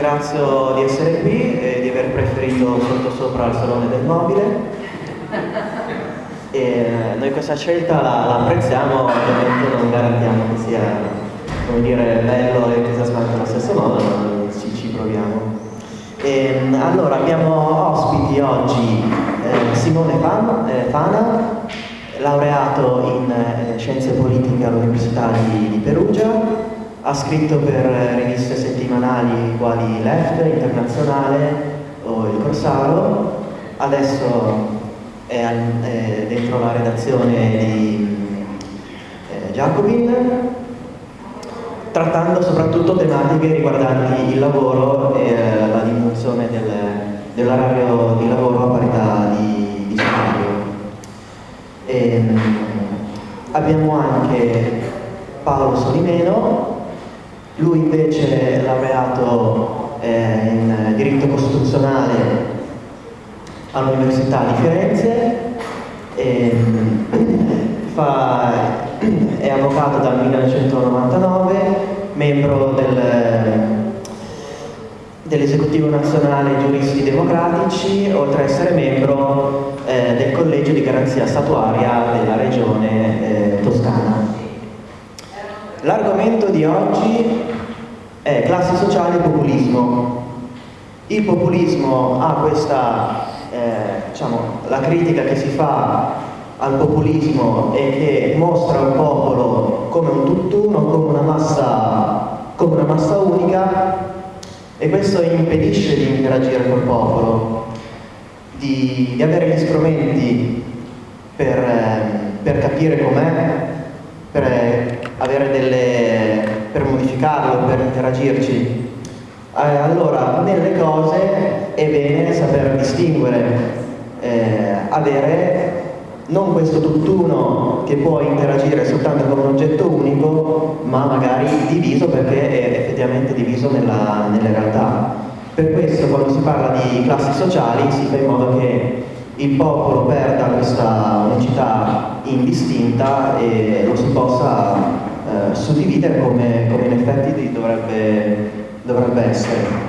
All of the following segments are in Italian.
Ringrazio di essere qui e di aver preferito sottosopra al Salone del Mobile. E eh, noi questa scelta la, la apprezziamo, ovviamente non garantiamo che sia dire, bello e entusiasmante allo stesso modo, ma ci, ci proviamo. E, allora abbiamo ospiti oggi eh, Simone Fana, eh, Fana, laureato in eh, scienze politiche all'Università di, di Perugia, ha scritto per riviste settimanali quali Left, Internazionale o Il Corsaro, adesso è, dentro la redazione di eh, Jacobin, trattando soprattutto tematiche riguardanti il lavoro e eh, la diminuzione del, dell'orario di lavoro a parità di, di salario. Ehm, abbiamo anche Paolo Solimeno, lui invece è laureato eh, in diritto costituzionale all'Università di Firenze, e, fa, è avvocato dal 1999, membro del, dell'esecutivo nazionale giuristi democratici, oltre ad essere membro eh, del collegio di garanzia statuaria della regione eh, toscana. L'argomento di oggi è classi sociali e populismo. Il populismo ha questa, eh, diciamo, la critica che si fa al populismo e che mostra un popolo come un tutt'uno, come una massa, come una massa unica e questo impedisce di interagire col popolo, di, di avere gli strumenti per, eh, per capire com'è, per avere delle, modificarlo, per interagirci. Eh, allora, nelle cose è bene saper distinguere, eh, avere non questo tutt'uno che può interagire soltanto con un oggetto unico, ma magari diviso perché è effettivamente diviso nella, nelle realtà. Per questo quando si parla di classi sociali si fa in modo che il popolo perda questa unicità indistinta e lo si possa eh, suddividere come, come, in effetti dovrebbe, dovrebbe, essere.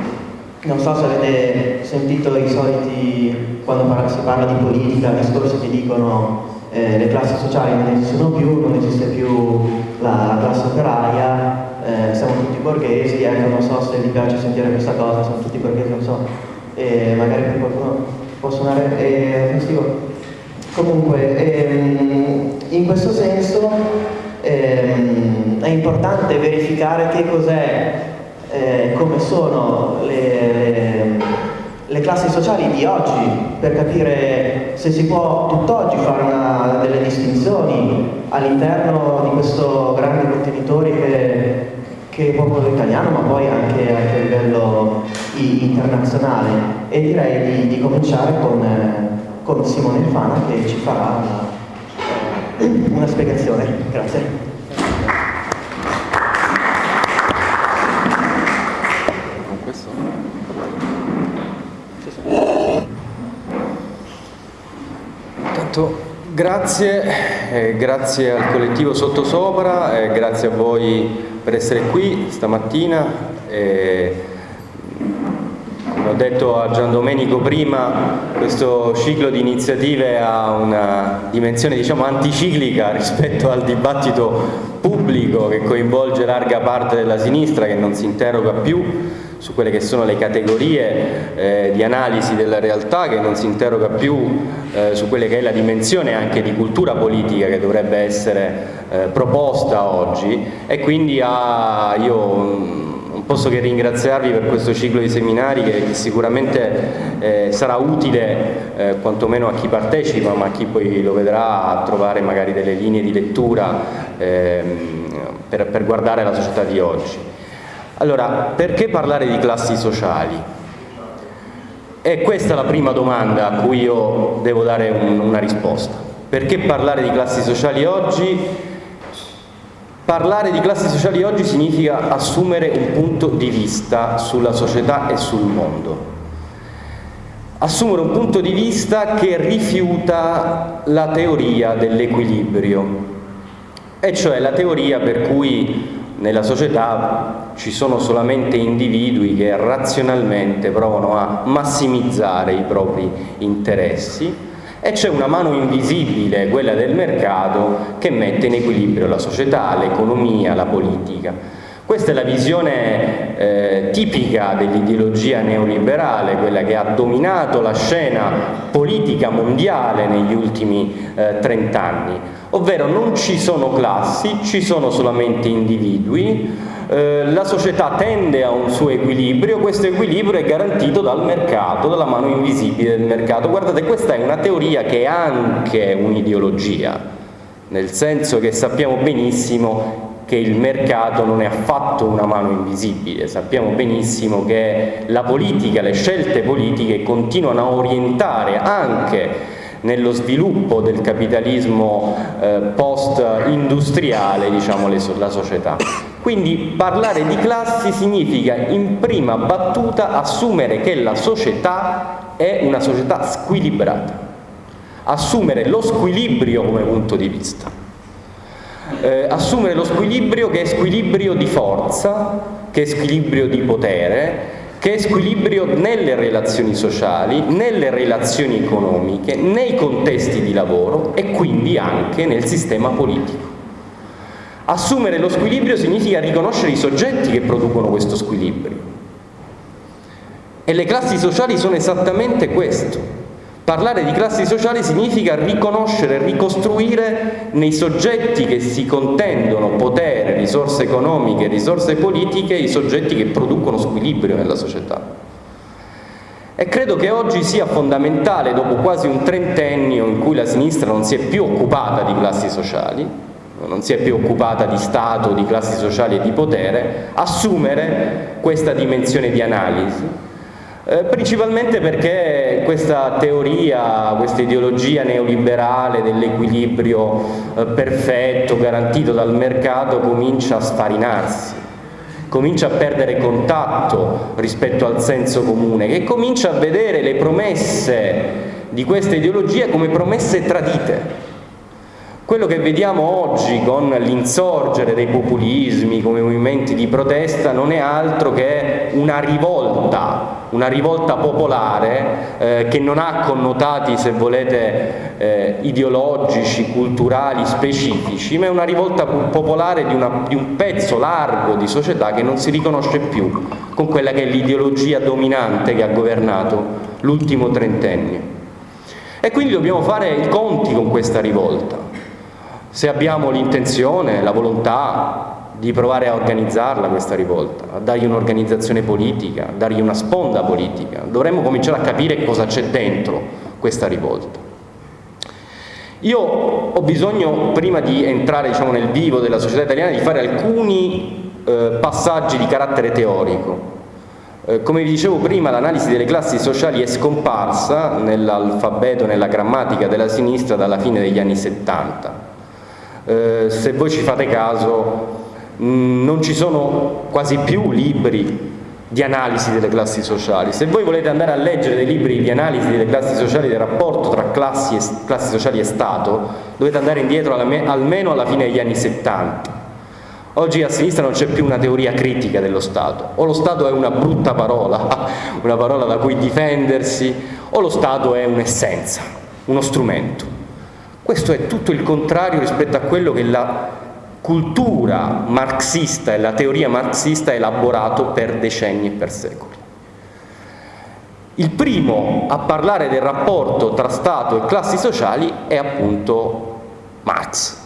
Non so se avete sentito i soliti, quando si parla di politica, discorsi che dicono eh, le classi sociali non esistono più, non esiste più la, la classe operaia, eh, siamo tutti borghesi, ecco, non so se vi piace sentire questa cosa, siamo tutti borghesi, non so, e magari per qualcuno può suonare eh, festivo. Comunque, ehm, in questo senso ehm, è importante verificare che cos'è, eh, come sono le, le, le, classi sociali di oggi, per capire se si può tutt'oggi fare una, delle distinzioni all'interno di questo grande contenitore che, che è popolo italiano, ma poi anche, anche a livello internazionale. E direi di, di cominciare con, con Simone Fana che ci farà una, una spiegazione. Grazie. Grazie, eh, grazie al collettivo Sottosopra, eh, grazie a voi per essere qui stamattina. Eh, ho detto a Gian Domenico prima, questo ciclo di iniziative ha una dimensione diciamo anticiclica rispetto al dibattito pubblico che coinvolge larga parte della sinistra che non si interroga più su quelle che sono le categorie eh, di analisi della realtà, che non si interroga più eh, su quelle che è la dimensione anche di cultura politica che dovrebbe essere eh, proposta oggi. E quindi ha, io posso che ringraziarvi per questo ciclo di seminari che, sicuramente eh, sarà utile eh, quantomeno a chi partecipa ma a chi poi lo vedrà a trovare magari delle linee di lettura ehm, per, per guardare la società di oggi. Allora, perché parlare di classi sociali? E questa è la prima domanda a cui io devo dare un, una risposta. Perché parlare di classi sociali oggi? Parlare di classi sociali oggi significa assumere un punto di vista sulla società e sul mondo. Assumere un punto di vista che rifiuta la teoria dell'equilibrio, e cioè la teoria per cui nella società ci sono solamente individui che razionalmente provano a massimizzare i propri interessi e c'è una mano invisibile, quella del mercato, che mette in equilibrio la società, l'economia, la politica. Questa è la visione eh, tipica dell'ideologia neoliberale, quella che ha dominato la scena politica mondiale negli ultimi eh, trent'anni, ovvero non ci sono classi, ci sono solamente individui, eh, la società tende a un suo equilibrio, questo equilibrio è garantito dal mercato, dalla mano invisibile del mercato. Guardate, questa è una teoria che è anche un'ideologia, nel senso che sappiamo benissimo che il mercato non è affatto una mano invisibile, sappiamo benissimo che la politica, le scelte politiche continuano a orientare anche nello sviluppo del capitalismo eh, post-industriale diciamo, la società. Quindi parlare di classi significa in prima battuta assumere che la società è una società squilibrata, assumere lo squilibrio come punto di vista, eh, assumere lo squilibrio che è squilibrio di forza, che è squilibrio di potere, che è squilibrio nelle relazioni sociali, nelle relazioni economiche, nei contesti di lavoro e quindi anche nel sistema politico. Assumere lo squilibrio significa riconoscere i soggetti che producono questo squilibrio. E le classi sociali sono esattamente questo. Parlare di classi sociali significa riconoscere ricostruire nei soggetti che si contendono potere, risorse economiche, risorse politiche, i soggetti che producono squilibrio nella società. E credo che oggi sia fondamentale, dopo quasi un trentennio in cui la sinistra non si è più occupata di classi sociali, non si è più occupata di Stato, di classi sociali e di potere, assumere questa dimensione di analisi. Eh, principalmente perché questa teoria, questa ideologia neoliberale dell'equilibrio eh, perfetto garantito dal mercato comincia a sfarinarsi, comincia a perdere contatto rispetto al senso comune, che comincia a vedere le promesse di questa ideologia come promesse tradite, quello che vediamo oggi con l'insorgere dei populismi come movimenti di protesta non è altro che una rivolta, una rivolta popolare eh, che non ha connotati, se volete, eh, ideologici, culturali, specifici, ma è una rivolta popolare di, una, di un pezzo largo di società che non si riconosce più con quella che è l'ideologia dominante che ha governato l'ultimo trentennio. E quindi dobbiamo fare i conti con questa rivolta se abbiamo l'intenzione, la volontà di provare a organizzarla questa rivolta, a dargli un'organizzazione politica, a dargli una sponda politica, dovremmo cominciare a capire cosa c'è dentro questa rivolta. Io ho bisogno, prima di entrare diciamo, nel vivo della società italiana, di fare alcuni eh, passaggi di carattere teorico. Eh, come vi dicevo prima, l'analisi delle classi sociali è scomparsa nell'alfabeto, nella grammatica della sinistra dalla fine degli anni 70 eh, se voi ci fate caso mm, non ci sono quasi più libri di analisi delle classi sociali. Se voi volete andare a leggere dei libri di analisi delle classi sociali, del rapporto tra classi, classi sociali e Stato, dovete andare indietro alla, almeno alla fine degli anni 70. Oggi a sinistra non c'è più una teoria critica dello Stato, o lo Stato è una brutta parola, una parola da cui difendersi, o lo Stato è un'essenza, uno strumento. Questo è tutto il contrario rispetto a quello che la cultura marxista e la teoria marxista ha elaborato per decenni e per secoli. Il primo a parlare del rapporto tra Stato e classi sociali è appunto Marx.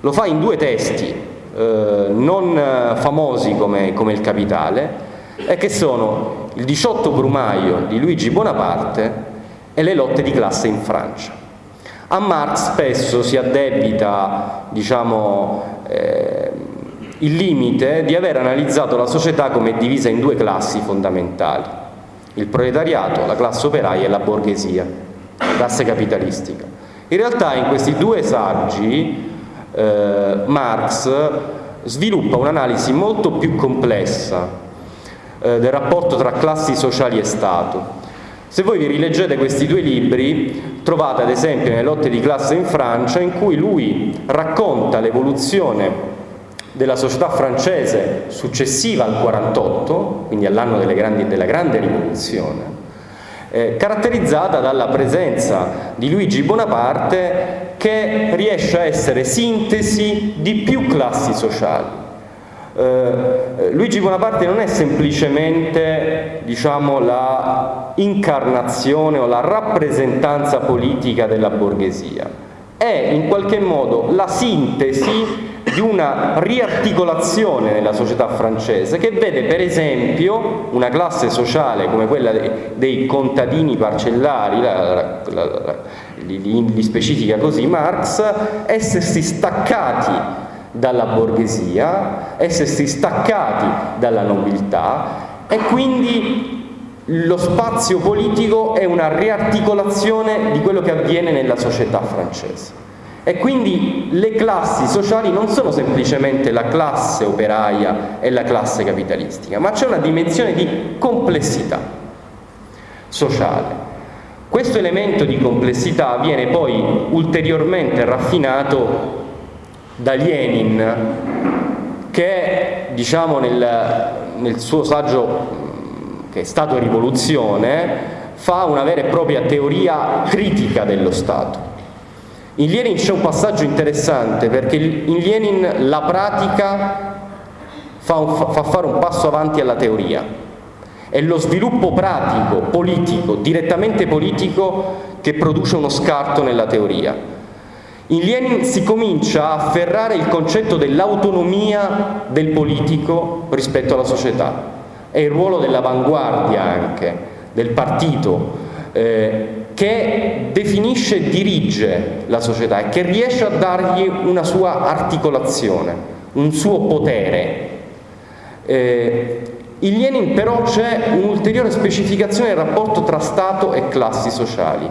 Lo fa in due testi eh, non famosi come, come il Capitale, e che sono il 18 Brumaio di Luigi Bonaparte e le lotte di classe in Francia. A Marx spesso si addebita diciamo, eh, il limite di aver analizzato la società come divisa in due classi fondamentali, il proletariato, la classe operaia e la borghesia, la classe capitalistica. In realtà in questi due saggi eh, Marx sviluppa un'analisi molto più complessa eh, del rapporto tra classi sociali e Stato se voi vi rileggete questi due libri, trovate ad esempio nelle lotte di classe in Francia, in cui lui racconta l'evoluzione della società francese successiva al 48, quindi all'anno della grande rivoluzione, eh, caratterizzata dalla presenza di Luigi Bonaparte che riesce a essere sintesi di più classi sociali. Eh, Luigi Bonaparte non è semplicemente diciamo, la incarnazione o la rappresentanza politica della borghesia, è in qualche modo la sintesi di una riarticolazione nella società francese che vede per esempio una classe sociale come quella dei, contadini parcellari, la, la, la, li, li specifica così Marx, essersi staccati dalla borghesia, essersi staccati dalla nobiltà e quindi lo spazio politico è una riarticolazione di quello che avviene nella società francese. E quindi le classi sociali non sono semplicemente la classe operaia e la classe capitalistica, ma c'è una dimensione di complessità sociale. Questo elemento di complessità viene poi ulteriormente raffinato da Lenin che diciamo nel, nel suo saggio che è Stato rivoluzione fa una vera e propria teoria critica dello Stato in Lenin c'è un passaggio interessante perché in Lenin la pratica fa, un, fa fare un passo avanti alla teoria. È lo sviluppo pratico, politico, direttamente politico, che produce uno scarto nella teoria. In Lenin si comincia a afferrare il concetto dell'autonomia del politico rispetto alla società. È il ruolo dell'avanguardia anche, del partito, eh, che definisce e dirige la società e che riesce a dargli una sua articolazione, un suo potere. Eh, in Lenin però c'è un'ulteriore specificazione del rapporto tra Stato e classi sociali.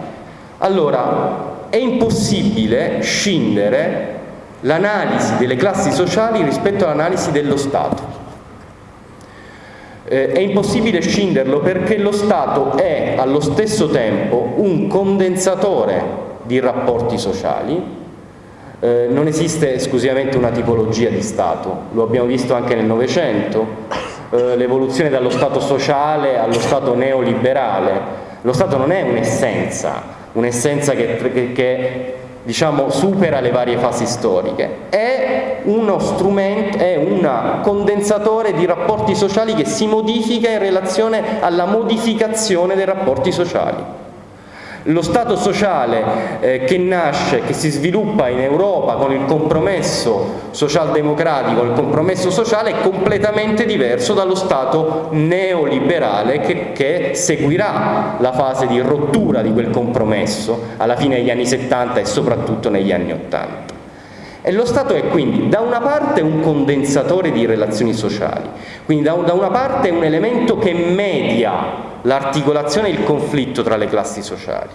Allora, è impossibile scindere l'analisi delle classi sociali rispetto all'analisi dello Stato. Eh, è impossibile scinderlo perché lo Stato è allo stesso tempo un condensatore di rapporti sociali, eh, non esiste esclusivamente una tipologia di Stato, lo abbiamo visto anche nel Novecento, eh, l'evoluzione dallo Stato sociale allo Stato neoliberale, lo Stato non è un'essenza, un'essenza che, che, che diciamo, supera le varie fasi storiche, è uno strumento, è un condensatore di rapporti sociali che si modifica in relazione alla modificazione dei rapporti sociali. Lo Stato sociale eh, che nasce, che si sviluppa in Europa con il compromesso socialdemocratico, il compromesso sociale è completamente diverso dallo Stato neoliberale che, che seguirà la fase di rottura di quel compromesso alla fine degli anni 70 e soprattutto negli anni 80. E lo Stato è quindi da una parte un condensatore di relazioni sociali, quindi da, una parte un elemento che media l'articolazione e il conflitto tra le classi sociali.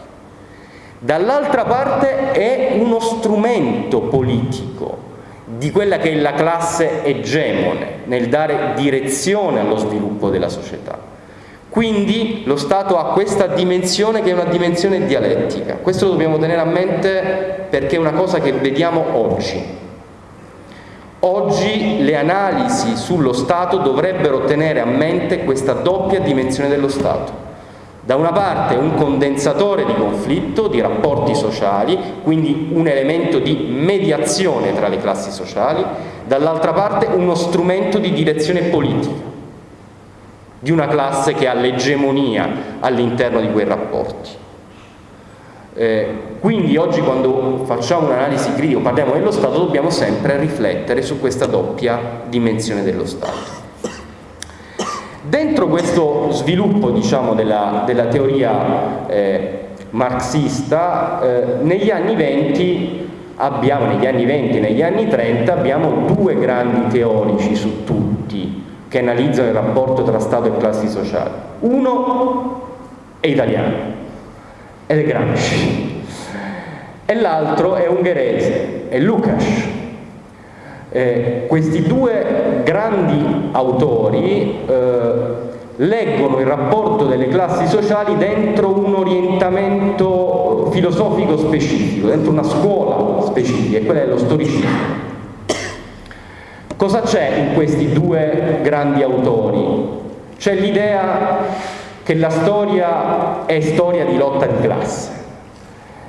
Dall'altra parte è uno strumento politico di quella che è la classe egemone nel dare direzione allo sviluppo della società. Quindi lo Stato ha questa dimensione che è una dimensione dialettica. Questo lo dobbiamo tenere a mente perché è una cosa che vediamo oggi. Oggi le analisi sullo Stato dovrebbero tenere a mente questa doppia dimensione dello Stato. Da una parte un condensatore di conflitto, di rapporti sociali, quindi un elemento di mediazione tra le classi sociali, dall'altra parte uno strumento di direzione politica, di una classe che ha l'egemonia all'interno di quei rapporti. Eh, quindi oggi quando facciamo un'analisi critica, parliamo dello Stato, dobbiamo sempre riflettere su questa doppia dimensione dello Stato. Dentro questo sviluppo diciamo, della, della, teoria eh, marxista, eh, negli anni 20 abbiamo, negli anni 20 e negli anni 30 abbiamo due grandi teorici su tutti che analizzano il rapporto tra Stato e classi sociali. Uno è italiano, ed è Gramsci e l'altro è ungherese, è Lukács. Eh, questi due grandi autori eh, leggono il rapporto delle classi sociali dentro un orientamento filosofico specifico, dentro una scuola specifica, e quella è lo storicismo. Cosa c'è in questi due grandi autori? C'è l'idea che la storia è storia di lotta di classe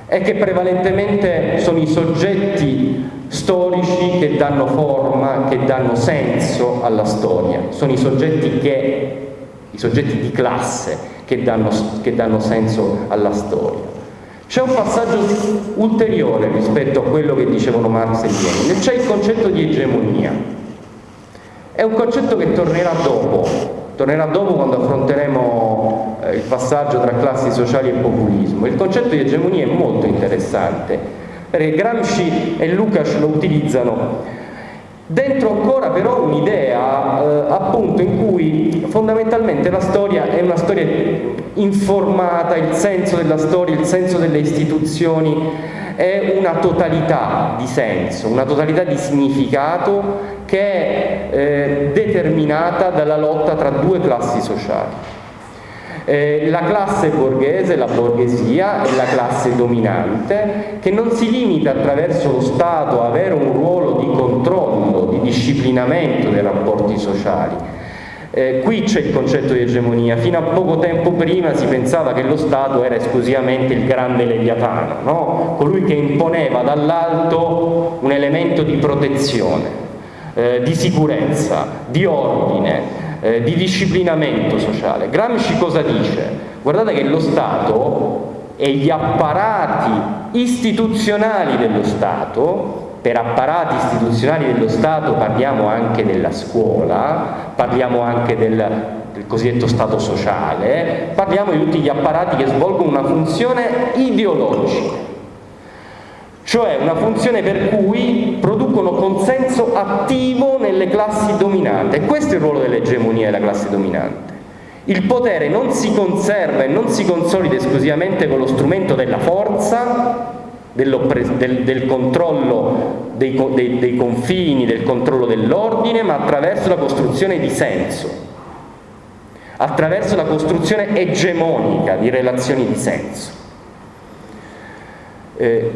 e che prevalentemente sono i soggetti storici che danno forma, che danno senso alla storia, sono i soggetti, che, i soggetti di classe che danno, che danno senso alla storia. C'è un passaggio ulteriore rispetto a quello che dicevano Marx e Lenin, c'è il concetto di egemonia. È un concetto che tornerà dopo, tornerà dopo quando affronteremo eh, il passaggio tra classi sociali e populismo. Il concetto di egemonia è molto interessante perché Gramsci e Lukács lo utilizzano dentro ancora però un'idea eh, appunto in cui fondamentalmente la storia è una storia informata, il senso della storia, il senso delle istituzioni è una totalità di senso, una totalità di significato che è eh, determinata dalla lotta tra due classi sociali. Eh, la classe borghese, la borghesia, è la classe dominante che non si limita attraverso lo Stato a avere un ruolo di controllo, di disciplinamento dei rapporti sociali. Eh, qui c'è il concetto di egemonia, fino a poco tempo prima si pensava che lo Stato era esclusivamente il grande leviatano, no? colui che imponeva dall'alto un elemento di protezione, eh, di sicurezza, di ordine, eh, di disciplinamento sociale. Gramsci cosa dice? Guardate che lo Stato e gli apparati istituzionali dello Stato, per apparati istituzionali dello Stato parliamo anche della scuola, parliamo anche del, del cosiddetto Stato sociale, parliamo di tutti gli apparati che svolgono una funzione ideologica cioè una funzione per cui producono consenso attivo nelle classi dominanti. E questo è il ruolo dell'egemonia della classe dominante. Il potere non si conserva e non si consolida esclusivamente con lo strumento della forza, del, del, controllo dei, dei, dei confini, del controllo dell'ordine, ma attraverso la costruzione di senso, attraverso la costruzione egemonica di relazioni di senso. Eh,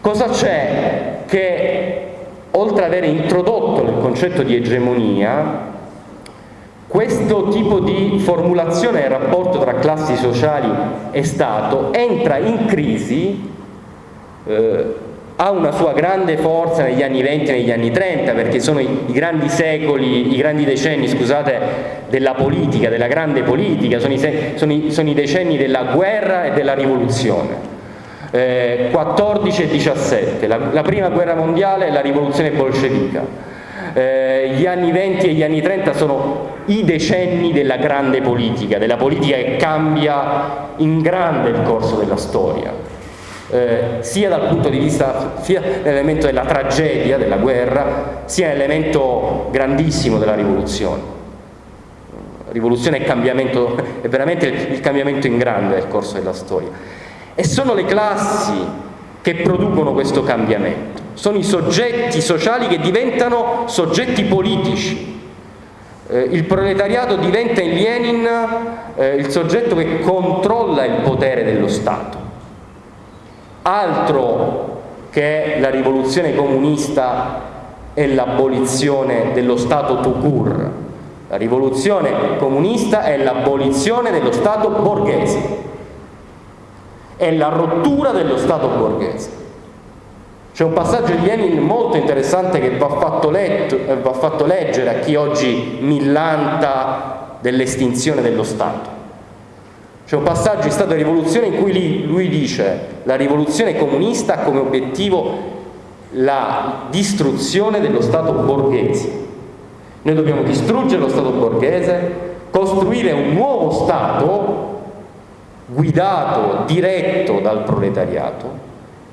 Cosa c'è che, oltre ad aver introdotto il concetto di egemonia, questo tipo di formulazione del rapporto tra classi sociali e Stato entra in crisi, eh, ha una sua grande forza negli anni 20 e negli anni 30, perché sono i, i grandi secoli, i grandi decenni, scusate, della politica, della grande politica, sono i, sono i, sono i decenni della guerra e della rivoluzione eh, 14 e 17, la, la, prima guerra mondiale e la rivoluzione bolscevica. Eh, gli anni 20 e gli anni 30 sono i decenni della grande politica, della politica che cambia in grande il corso della storia, eh, sia dal punto di vista, sia nell'elemento della tragedia, della guerra, sia nell'elemento grandissimo della rivoluzione. Rivoluzione e cambiamento, è veramente il cambiamento in grande del corso della storia. E sono le classi che producono questo cambiamento, sono i soggetti sociali che diventano soggetti politici. Eh, il proletariato diventa in Lenin eh, il soggetto che controlla il potere dello Stato. Altro che la rivoluzione comunista e l'abolizione dello Stato court. La rivoluzione comunista è l'abolizione dello Stato borghese è la rottura dello Stato borghese. C'è un passaggio di Lenin molto interessante che va fatto, letto, va fatto leggere a chi oggi millanta dell'estinzione dello Stato. C'è un passaggio in Stato di rivoluzione in cui lui dice la rivoluzione comunista ha come obiettivo la distruzione dello Stato borghese. Noi dobbiamo distruggere lo Stato borghese, costruire un nuovo Stato guidato, diretto dal proletariato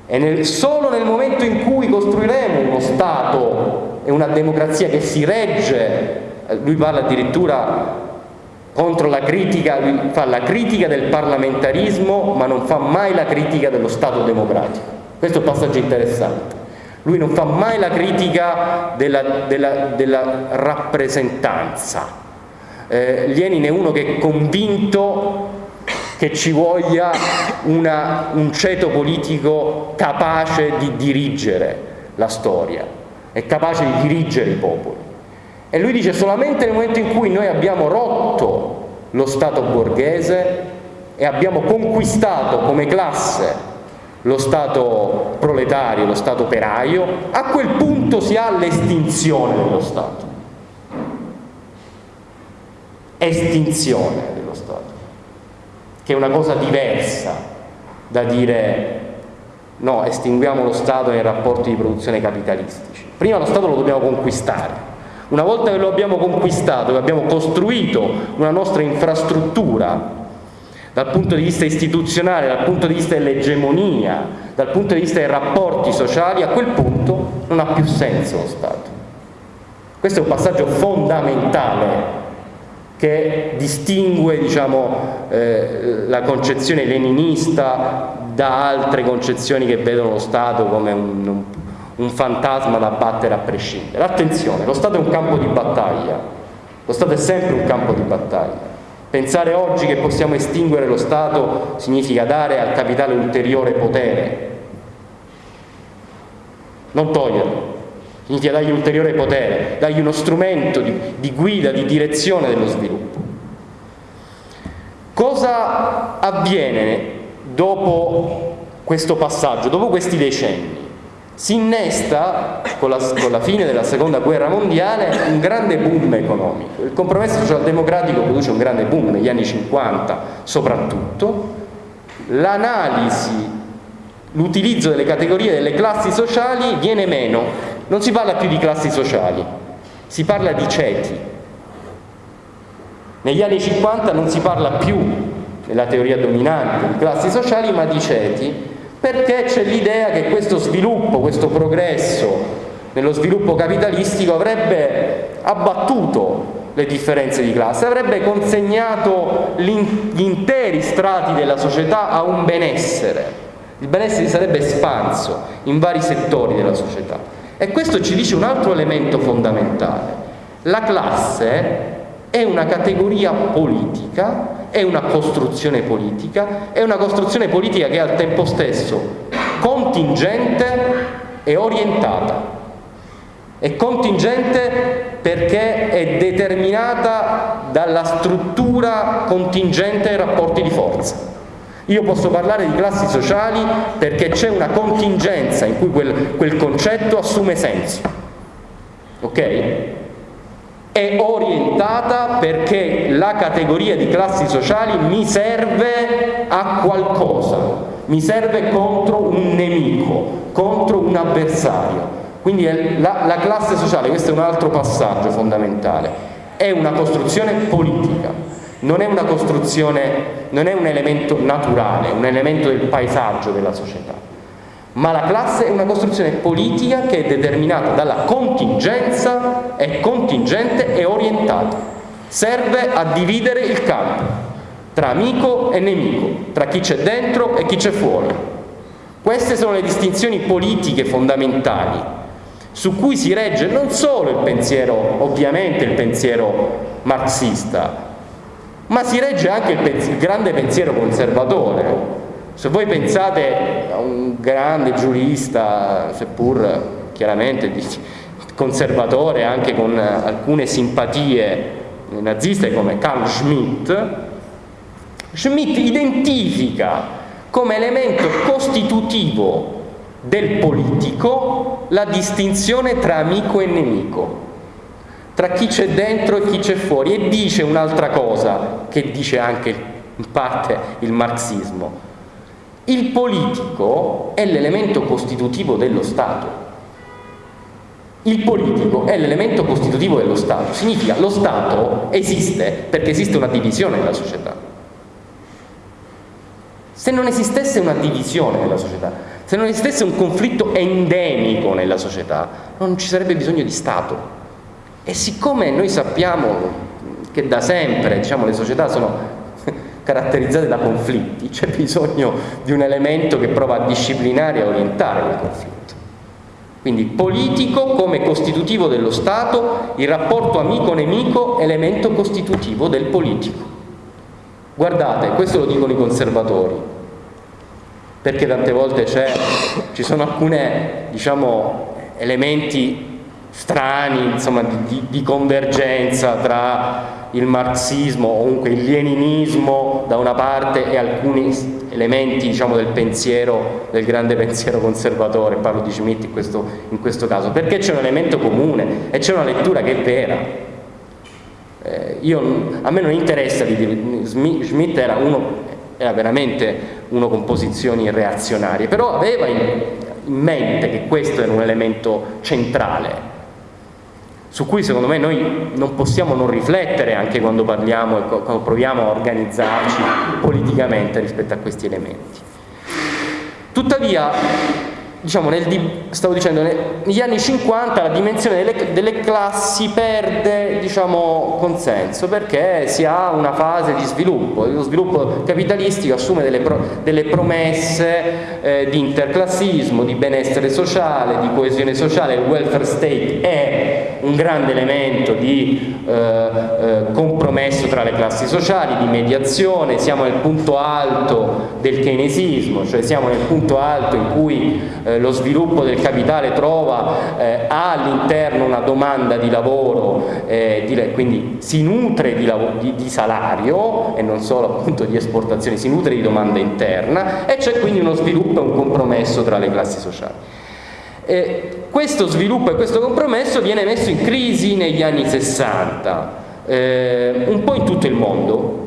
e nel, solo nel momento in cui costruiremo uno Stato e una democrazia che si regge, eh, lui parla addirittura contro la critica, lui fa la critica del parlamentarismo ma non fa mai la critica dello Stato democratico. Questo è un passaggio interessante. Lui non fa mai la critica della, della, della rappresentanza. Eh, Lenin è uno che è convinto che ci voglia una, un ceto politico capace di dirigere la storia, è capace di dirigere i popoli. E lui dice solamente nel momento in cui noi abbiamo rotto lo Stato borghese e abbiamo conquistato come classe lo Stato proletario, lo Stato operaio, a quel punto si ha l'estinzione dello Stato. Estinzione dello Stato, che è una cosa diversa da dire no, estinguiamo lo Stato nei rapporti di produzione capitalistici. Prima lo Stato lo dobbiamo conquistare. Una volta che lo abbiamo conquistato, che abbiamo costruito una nostra infrastruttura dal punto di vista istituzionale, dal punto di vista dell'egemonia, dal punto di vista dei rapporti sociali, a quel punto non ha più senso lo Stato. Questo è un passaggio fondamentale che distingue diciamo, eh, la concezione leninista da altre concezioni che vedono lo Stato come un, un, un fantasma da battere a prescindere. Attenzione, lo Stato è un campo di battaglia, lo Stato è sempre un campo di battaglia. Pensare oggi che possiamo estinguere lo Stato significa dare al capitale ulteriore potere, non toglierlo, significa dargli ulteriore potere, dargli uno strumento di, di guida, di direzione dello sviluppo. Cosa avviene dopo questo passaggio, dopo questi decenni? si innesta con la, con la, fine della seconda guerra mondiale un grande boom economico. Il compromesso socialdemocratico produce un grande boom negli anni 50 soprattutto. L'analisi, l'utilizzo delle categorie delle classi sociali viene meno. Non si parla più di classi sociali, si parla di ceti. Negli anni 50 non si parla più, nella teoria dominante, di classi sociali ma di ceti perché c'è l'idea che questo sviluppo, questo progresso nello sviluppo capitalistico avrebbe abbattuto le differenze di classe, avrebbe consegnato gli interi strati della società a un benessere. Il benessere sarebbe espanso in vari settori della società. E questo ci dice un altro elemento fondamentale. La classe è una categoria politica è una costruzione politica, è una costruzione politica che è al tempo stesso contingente e orientata. È contingente perché è determinata dalla struttura contingente dei rapporti di forza. Io posso parlare di classi sociali perché c'è una contingenza in cui quel, quel concetto assume senso. Ok? è orientata perché la categoria di classi sociali mi serve a qualcosa, mi serve contro un nemico, contro un avversario. Quindi la, la classe sociale, questo è un altro passaggio fondamentale, è una costruzione politica, non è una costruzione, non è un elemento naturale, un elemento del paesaggio della società ma la classe è una costruzione politica che è determinata dalla contingenza, è contingente e orientata. Serve a dividere il campo tra amico e nemico, tra chi c'è dentro e chi c'è fuori. Queste sono le distinzioni politiche fondamentali su cui si regge non solo il pensiero, ovviamente il pensiero marxista, ma si regge anche il, il grande pensiero conservatore, se voi pensate a un grande giurista, seppur chiaramente conservatore, anche con alcune simpatie naziste come Carl Schmitt, Schmitt identifica come elemento costitutivo del politico la distinzione tra amico e nemico, tra chi c'è dentro e chi c'è fuori e dice un'altra cosa che dice anche in parte il marxismo, il politico è l'elemento costitutivo dello Stato. Il politico è l'elemento costitutivo dello Stato. Significa lo Stato esiste perché esiste una divisione nella società. Se non esistesse una divisione nella società, se non esistesse un conflitto endemico nella società, non ci sarebbe bisogno di Stato. E siccome noi sappiamo che da sempre diciamo, le società sono caratterizzate da conflitti, c'è bisogno di un elemento che prova a disciplinare e orientare quel conflitto. Quindi politico come costitutivo dello Stato, il rapporto amico-nemico elemento costitutivo del politico. Guardate, questo lo dicono i conservatori, perché tante volte ci sono alcuni diciamo, elementi strani, insomma, di, di, convergenza tra il marxismo o comunque il leninismo da una parte e alcuni elementi diciamo, del pensiero, del grande pensiero conservatore, parlo di Schmitt in questo, in questo caso, perché c'è un elemento comune e c'è una lettura che è vera. Eh, io, a me non interessa di dire, Schmitt era, uno, era veramente uno con posizioni reazionarie, però aveva in, in mente che questo era un elemento centrale su cui secondo me noi non possiamo non riflettere anche quando parliamo e quando proviamo a organizzarci politicamente rispetto a questi elementi. Tuttavia diciamo, nel, stavo dicendo, negli anni 50 la dimensione delle, delle classi perde diciamo, consenso perché si ha una fase di sviluppo, lo sviluppo capitalistico assume delle, pro, delle promesse eh, di interclassismo, di benessere sociale, di coesione sociale, il welfare state è un grande elemento di eh, eh, compromesso tra le classi sociali, di mediazione, siamo nel punto alto del keynesismo, cioè siamo nel punto alto in cui eh, lo sviluppo del capitale trova eh, all'interno una domanda di lavoro, eh, di, quindi si nutre di, di, di, salario e non solo appunto di esportazione, si nutre di domanda interna e c'è quindi uno sviluppo e un compromesso tra le classi sociali. Eh, questo sviluppo e questo compromesso viene messo in crisi negli anni 60, eh, un po' in tutto il mondo,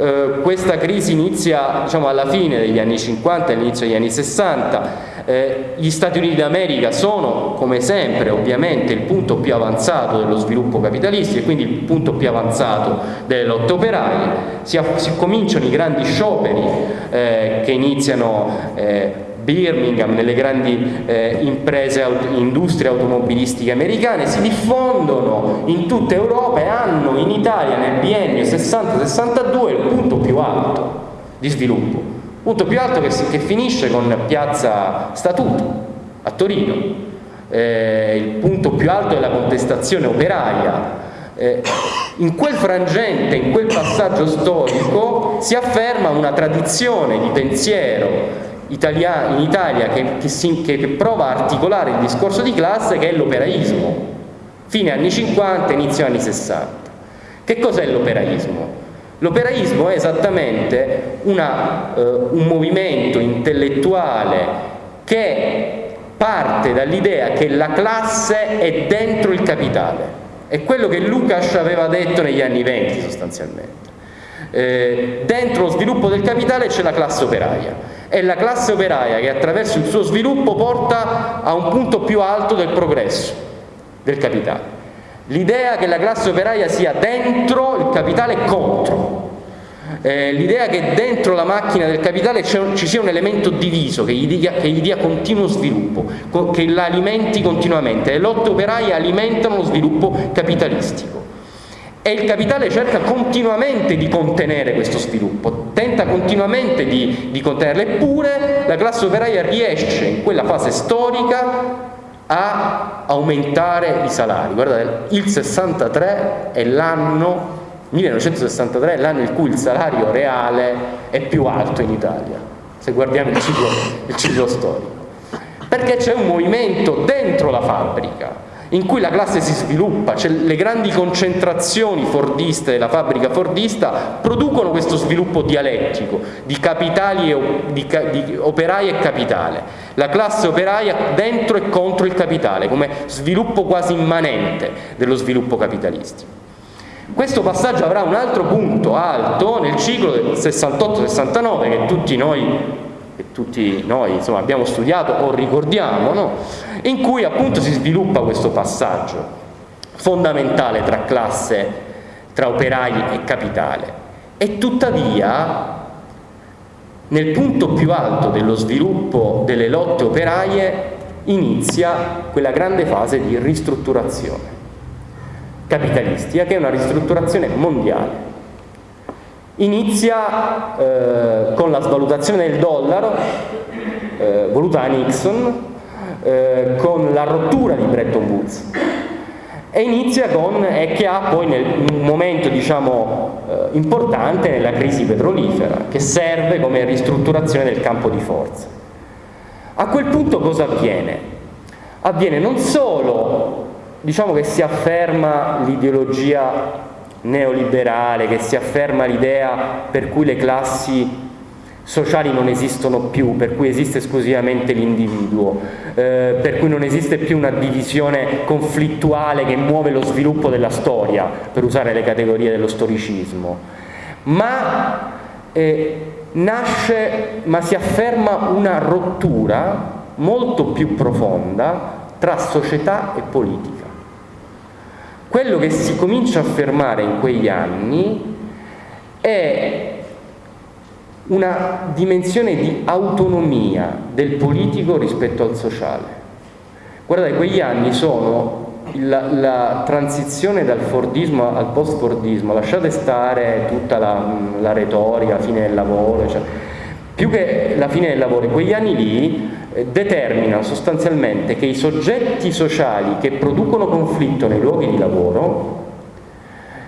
eh, questa crisi inizia diciamo, alla fine degli anni 50 all'inizio degli anni 60 eh, gli Stati Uniti d'America sono come sempre ovviamente il punto più avanzato dello sviluppo capitalistico e quindi il punto più avanzato delle lotte operaie. Si, si cominciano i grandi scioperi eh, che iniziano eh, Birmingham, nelle grandi eh, imprese, industrie automobilistiche americane, si diffondono in tutta Europa e hanno in Italia nel biennio 60-62 il punto più alto di sviluppo, punto più alto che, che finisce con Piazza Statuto a Torino, eh, il punto più alto della contestazione operaia, eh, in quel frangente, in quel passaggio storico si afferma una tradizione di pensiero Italia, in Italia che, che, si, che, prova a articolare il discorso di classe che è l'operaismo, fine anni 50, inizio anni 60. Che cos'è l'operaismo? L'operaismo è esattamente una, eh, un movimento intellettuale che parte dall'idea che la classe è dentro il capitale. È quello che Lukács aveva detto negli anni 20 sostanzialmente. Eh, dentro lo sviluppo del capitale c'è la classe operaia è la classe operaia che attraverso il suo sviluppo porta a un punto più alto del progresso del capitale. L'idea che la classe operaia sia dentro il capitale e contro. Eh, l'idea che dentro la macchina del capitale ci sia un elemento diviso che gli, dia, che gli dia continuo sviluppo, che l'alimenti continuamente. Le lotte operaie alimentano lo sviluppo capitalistico e il capitale cerca continuamente di contenere questo sviluppo, tenta continuamente di, di contenerlo, eppure la classe operaia riesce in quella fase storica a aumentare i salari. Guardate, il 63 è l'anno 1963 è l'anno in cui il salario reale è più alto in Italia, se guardiamo il ciclo, il ciclo storico. Perché c'è un movimento dentro la fabbrica in cui la classe si sviluppa, cioè le grandi concentrazioni fordiste della fabbrica fordista producono questo sviluppo dialettico di capitali e di, di operai e capitale. La classe operaia dentro e contro il capitale, come sviluppo quasi immanente dello sviluppo capitalistico. Questo passaggio avrà un altro punto alto nel ciclo del 68-69 che tutti noi che tutti noi insomma, abbiamo studiato o ricordiamo, no? in cui appunto si sviluppa questo passaggio fondamentale tra classe, tra operai e capitale. E tuttavia, nel punto più alto dello sviluppo delle lotte operaie, inizia quella grande fase di ristrutturazione capitalistica, che è una ristrutturazione mondiale inizia eh, con la svalutazione del dollaro eh, voluta da Nixon eh, con la rottura di Bretton Woods e inizia con e che ha poi nel, un momento diciamo eh, importante nella crisi petrolifera che serve come ristrutturazione del campo di forza a quel punto cosa avviene? avviene non solo diciamo che si afferma l'ideologia neoliberale, che si afferma l'idea per cui le classi sociali non esistono più, per cui esiste esclusivamente l'individuo, eh, per cui non esiste più una divisione conflittuale che muove lo sviluppo della storia, per usare le categorie dello storicismo, ma eh, nasce, ma si afferma una rottura molto più profonda tra società e politica. Quello che si comincia a affermare in quegli anni è una dimensione di autonomia del politico rispetto al sociale. Guardate, quegli anni sono la, la transizione dal Fordismo al post-Fordismo, lasciate stare tutta la, la retorica, fine del lavoro, cioè, più che la fine del lavoro, quegli anni lì eh, determinano sostanzialmente che i soggetti sociali che producono conflitto nei luoghi di lavoro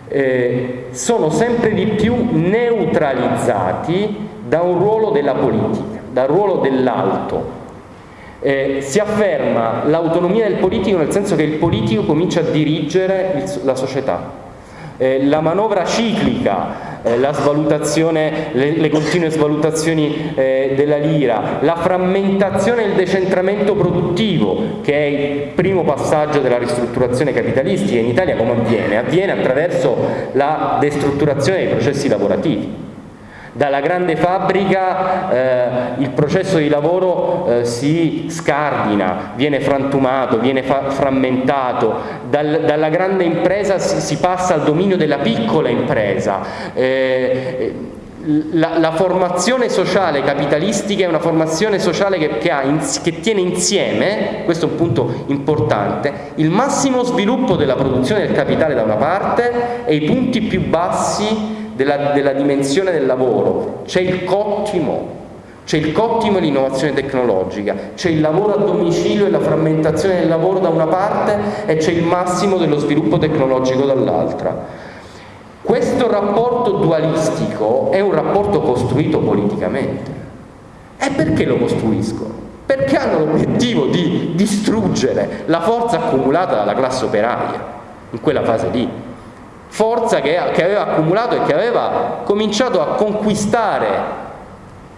eh, sono sempre di più neutralizzati da un ruolo della politica, dal ruolo dell'alto. Eh, si afferma l'autonomia del politico nel senso che il politico comincia a dirigere il, la società. Eh, la manovra ciclica, le, le, continue svalutazioni eh, della lira, la frammentazione e il decentramento produttivo, che è il primo passaggio della ristrutturazione capitalistica in Italia, come avviene? Avviene attraverso la destrutturazione dei processi lavorativi dalla grande fabbrica eh, il processo di lavoro eh, si scardina, viene frantumato, viene frammentato, Dal, dalla grande impresa si, si, passa al dominio della piccola impresa. Eh, la, la, formazione sociale capitalistica è una formazione sociale che, che, ha, che, tiene insieme, questo è un punto importante, il massimo sviluppo della produzione del capitale da una parte e i punti più bassi della, della dimensione del lavoro, c'è il cottimo, c'è il cottimo e l'innovazione tecnologica, c'è il lavoro a domicilio e la frammentazione del lavoro da una parte e c'è il massimo dello sviluppo tecnologico dall'altra. Questo rapporto dualistico è un rapporto costruito politicamente. E perché lo costruiscono? Perché hanno l'obiettivo di distruggere la forza accumulata dalla classe operaia in quella fase lì forza che, che aveva accumulato e che aveva cominciato a conquistare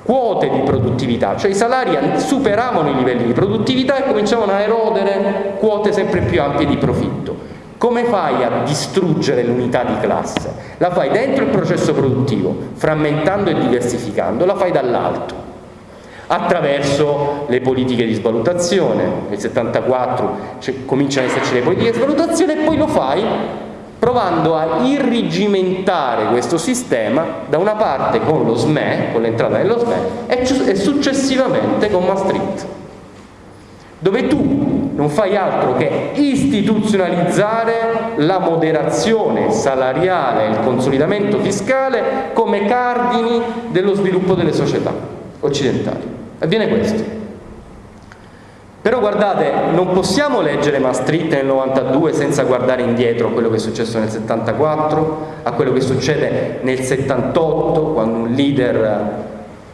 quote di produttività, cioè i salari superavano i livelli di produttività e cominciavano a erodere quote sempre più ampie di profitto. Come fai a distruggere l'unità di classe? La fai dentro il processo produttivo, frammentando e diversificando, la fai dall'alto, attraverso le politiche di svalutazione, nel 74 cioè, cominciano ad esserci le politiche di svalutazione e poi lo fai provando a irrigimentare questo sistema da una parte con lo SME, con l'entrata nello SME, e successivamente con Maastricht, dove tu non fai altro che istituzionalizzare la moderazione salariale e il consolidamento fiscale come cardini dello sviluppo delle società occidentali. Avviene questo. Però guardate, non possiamo leggere Maastricht nel 92 senza guardare indietro a quello che è successo nel 74, a quello che succede nel 78, quando un leader,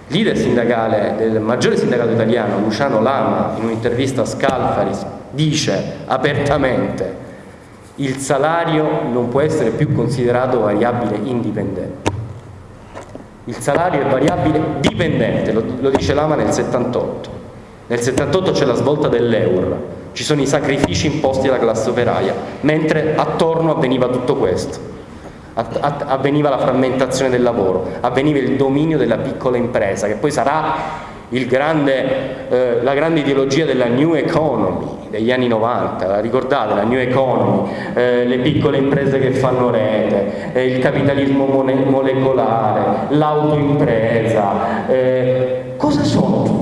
leader sindacale del maggiore sindacato italiano, Luciano Lama, in un'intervista a Scalfaris, dice apertamente il salario non può essere più considerato variabile indipendente. Il salario è variabile dipendente, lo, lo dice Lama nel 78. Nel 78 c'è la svolta dell'euro, ci sono i sacrifici imposti alla classe operaia, mentre attorno avveniva tutto questo. Avveniva la frammentazione del lavoro, avveniva il dominio della piccola impresa, che poi sarà grande, eh, la grande ideologia della New Economy degli anni 90, la ricordate, la New Economy, eh, le piccole imprese che fanno rete, eh, il capitalismo molecolare, l'autoimpresa, eh, cosa sono tutte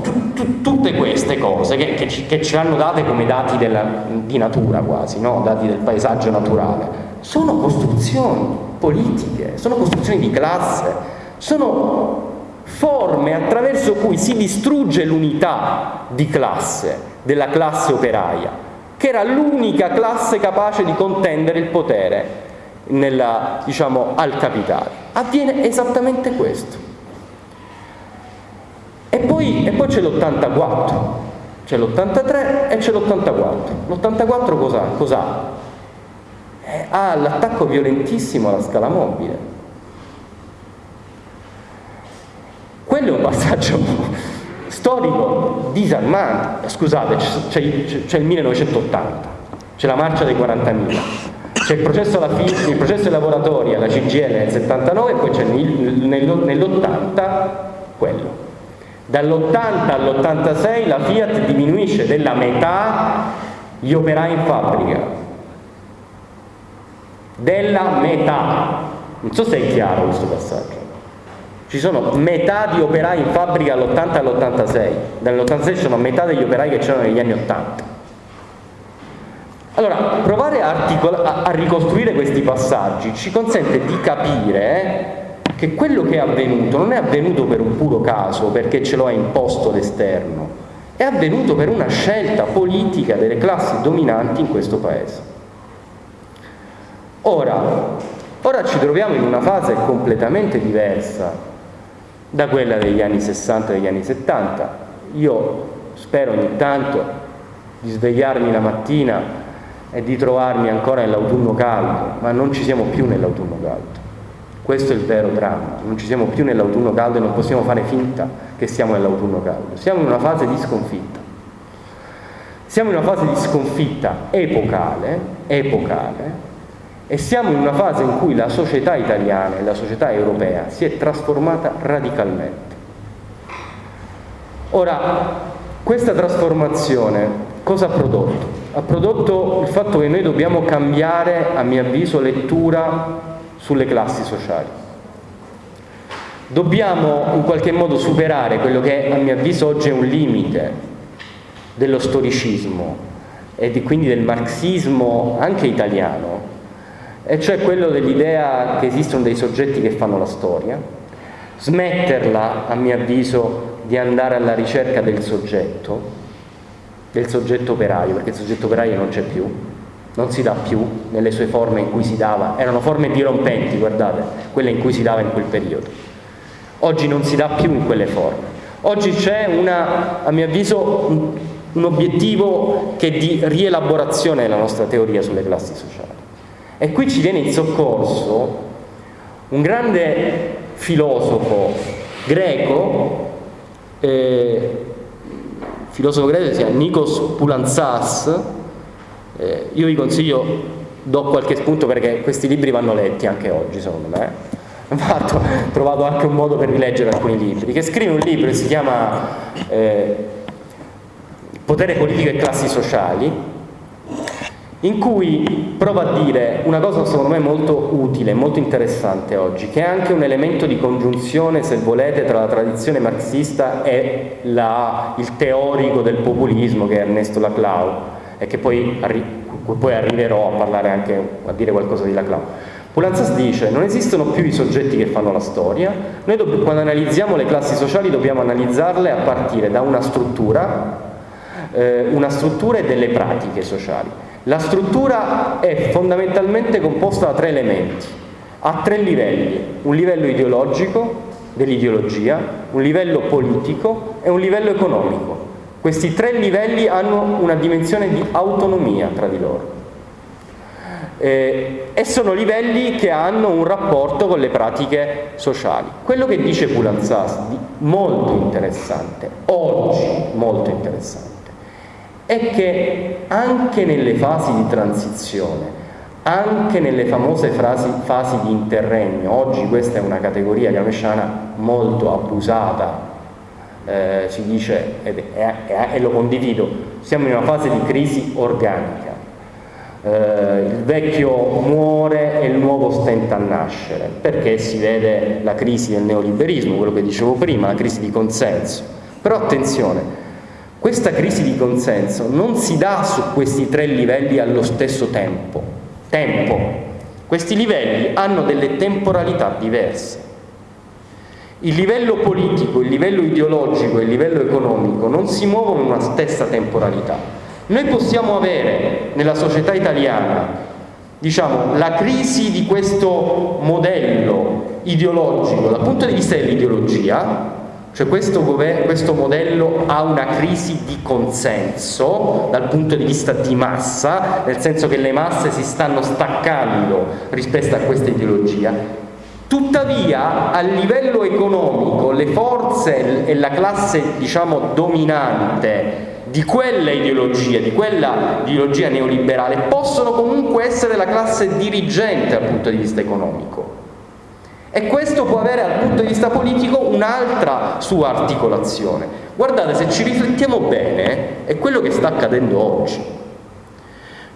queste cose che, che, ci, che, ci, hanno date come dati della, di natura quasi, no? dati del paesaggio naturale, sono costruzioni politiche, sono costruzioni di classe, sono forme attraverso cui si distrugge l'unità di classe, della classe operaia, che era l'unica classe capace di contendere il potere nella, diciamo, al capitale. Avviene esattamente questo. E poi, poi c'è l'84, c'è l'83 e c'è l'84. L'84 cos'ha? Cos eh, ha l'attacco violentissimo alla scala mobile. Quello è un passaggio storico disarmante. Scusate, c'è, il 1980, c'è la marcia dei 40.000, c'è il processo, alla fine, il processo ai lavoratori alla CGL nel 79 e poi c'è nell'80 quello. Dall'80 all'86 la Fiat diminuisce della metà gli operai in fabbrica. Della metà. Non so se è chiaro questo passaggio. Ci sono metà di operai in fabbrica all'80 all'86. Dall'86 ci sono metà degli operai che c'erano negli anni 80. Allora, provare a, a, a ricostruire questi passaggi ci consente di capire che quello che è avvenuto non è avvenuto per un puro caso, perché ce lo ha imposto l'esterno, è avvenuto per una scelta politica delle classi dominanti in questo Paese. Ora, ora ci troviamo in una fase completamente diversa da quella degli anni 60 e degli anni 70. Io spero ogni tanto di svegliarmi la mattina e di trovarmi ancora nell'autunno caldo, ma non ci siamo più nell'autunno caldo. Questo è il vero dramma, non ci siamo più nell'autunno caldo e non possiamo fare finta che siamo nell'autunno caldo, siamo in una fase di sconfitta. Siamo in una fase di sconfitta epocale, epocale e siamo in una fase in cui la società italiana e la società europea si è trasformata radicalmente. Ora, questa trasformazione cosa ha prodotto? Ha prodotto il fatto che noi dobbiamo cambiare, a mio avviso, lettura sulle classi sociali. Dobbiamo in qualche modo superare quello che a mio avviso oggi è un limite dello storicismo e di, quindi del marxismo anche italiano, e cioè quello dell'idea che esistono dei soggetti che fanno la storia, smetterla a mio avviso di andare alla ricerca del soggetto, del soggetto operaio, perché il soggetto operaio non c'è più, non si dà più nelle sue forme in cui si dava, erano forme dirompenti, guardate, quelle in cui si dava in quel periodo. Oggi non si dà più in quelle forme. Oggi c'è a mio avviso, un, un obiettivo che è di rielaborazione della nostra teoria sulle classi sociali. E qui ci viene in soccorso un grande filosofo greco, eh, filosofo greco si chiama Nikos Poulantzas, eh, io vi consiglio, do qualche spunto perché questi libri vanno letti anche oggi secondo me. Ho trovato anche un modo per rileggere alcuni libri, che scrive un libro che si chiama eh, Potere politico e classi sociali, in cui prova a dire una cosa secondo me molto utile, molto interessante oggi, che è anche un elemento di congiunzione, se volete, tra la tradizione marxista e la, il teorico del populismo che è Ernesto Laclau e che poi, arri poi arriverò a parlare anche, a dire qualcosa di Laclau. Pulanzas dice non esistono più i soggetti che fanno la storia, noi quando analizziamo le classi sociali dobbiamo analizzarle a partire da una struttura, eh, una struttura e delle pratiche sociali. La struttura è fondamentalmente composta da tre elementi, a tre livelli, un livello ideologico, dell'ideologia, un livello politico e un livello economico. Questi tre livelli hanno una dimensione di autonomia tra di loro eh, e sono livelli che hanno un rapporto con le pratiche sociali. Quello che dice Pulanzas, molto interessante, oggi molto interessante, è che anche nelle fasi di transizione, anche nelle famose frasi, fasi di interregno, oggi questa è una categoria camesciana molto abusata eh, si dice, e, lo condivido, siamo in una fase di crisi organica. Eh, il vecchio muore e il nuovo stenta a nascere, perché si vede la crisi del neoliberismo, quello che dicevo prima, la crisi di consenso. Però attenzione, questa crisi di consenso non si dà su questi tre livelli allo stesso tempo. Tempo. Questi livelli hanno delle temporalità diverse. Il livello politico, il livello ideologico e il livello economico non si muovono in una stessa temporalità. Noi possiamo avere nella società italiana diciamo, la crisi di questo modello ideologico dal punto di vista dell'ideologia, Cioè questo, questo, modello ha una crisi di consenso dal punto di vista di massa, nel senso che le masse si stanno staccando rispetto a questa ideologia. Tuttavia a livello economico le forze e la classe diciamo dominante di quella ideologia, di quella ideologia neoliberale possono comunque essere la classe dirigente dal punto di vista economico e questo può avere dal punto di vista politico un'altra sua articolazione. Guardate, se ci riflettiamo bene, è quello che sta accadendo oggi.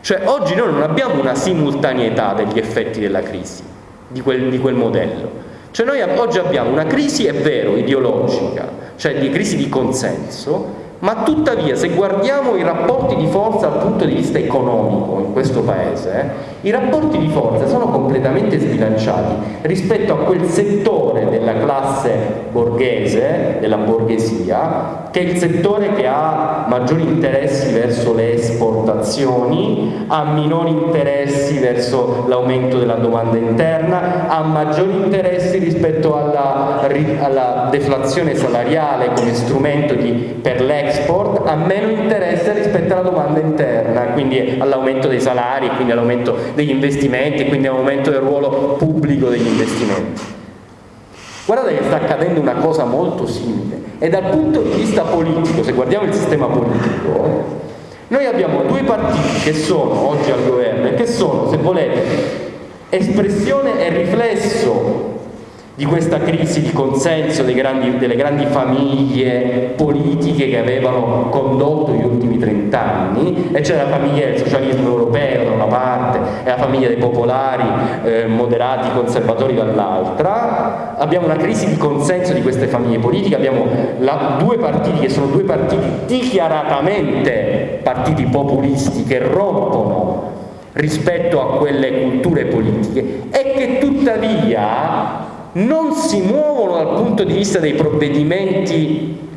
Cioè, oggi noi non abbiamo una simultaneità degli effetti della crisi, di quel, di quel modello. Cioè, noi oggi abbiamo una crisi, è vero, ideologica, cioè di crisi di consenso, ma tuttavia se guardiamo i rapporti di forza dal punto di vista economico in questo paese, i rapporti di forza sono completamente sbilanciati rispetto a quel settore della classe borghese, della borghesia, che è il settore che ha maggiori interessi verso le esportazioni, ha minori interessi verso l'aumento della domanda interna, ha maggiori interessi rispetto alla, alla deflazione salariale come strumento di, per l'export, ha meno interesse rispetto alla domanda interna, quindi all'aumento dei salari, quindi all'aumento degli investimenti, quindi all'aumento del ruolo pubblico degli investimenti. Guardate che sta accadendo una cosa molto simile e dal punto di vista politico, se guardiamo il sistema politico, noi abbiamo due partiti che sono oggi al governo e che sono, se volete, espressione e riflesso di questa crisi di consenso grandi, delle grandi famiglie politiche che avevano condotto gli ultimi trent'anni e c'è la famiglia del socialismo europeo da una parte e la famiglia dei popolari eh, moderati conservatori dall'altra. Abbiamo una crisi di consenso di queste famiglie politiche abbiamo la, due partiti che sono due partiti dichiaratamente partiti populisti che rompono rispetto a quelle culture politiche e che tuttavia non si muovono dal punto di vista dei provvedimenti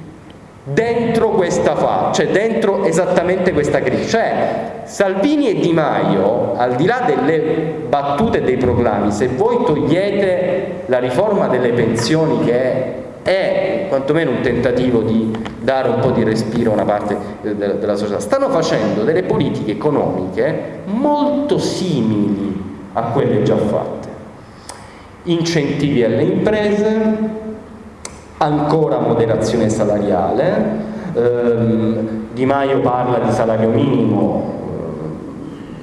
dentro questa fase, cioè dentro esattamente questa crisi. Cioè Salvini e Di Maio, al di là delle battute e dei proclami, se voi togliete la riforma delle pensioni che è quantomeno un tentativo di dare un po' di respiro a una parte della società, stanno facendo delle politiche economiche molto simili a quelle già fatte incentivi alle imprese, ancora moderazione salariale, ehm, Di Maio parla di salario minimo,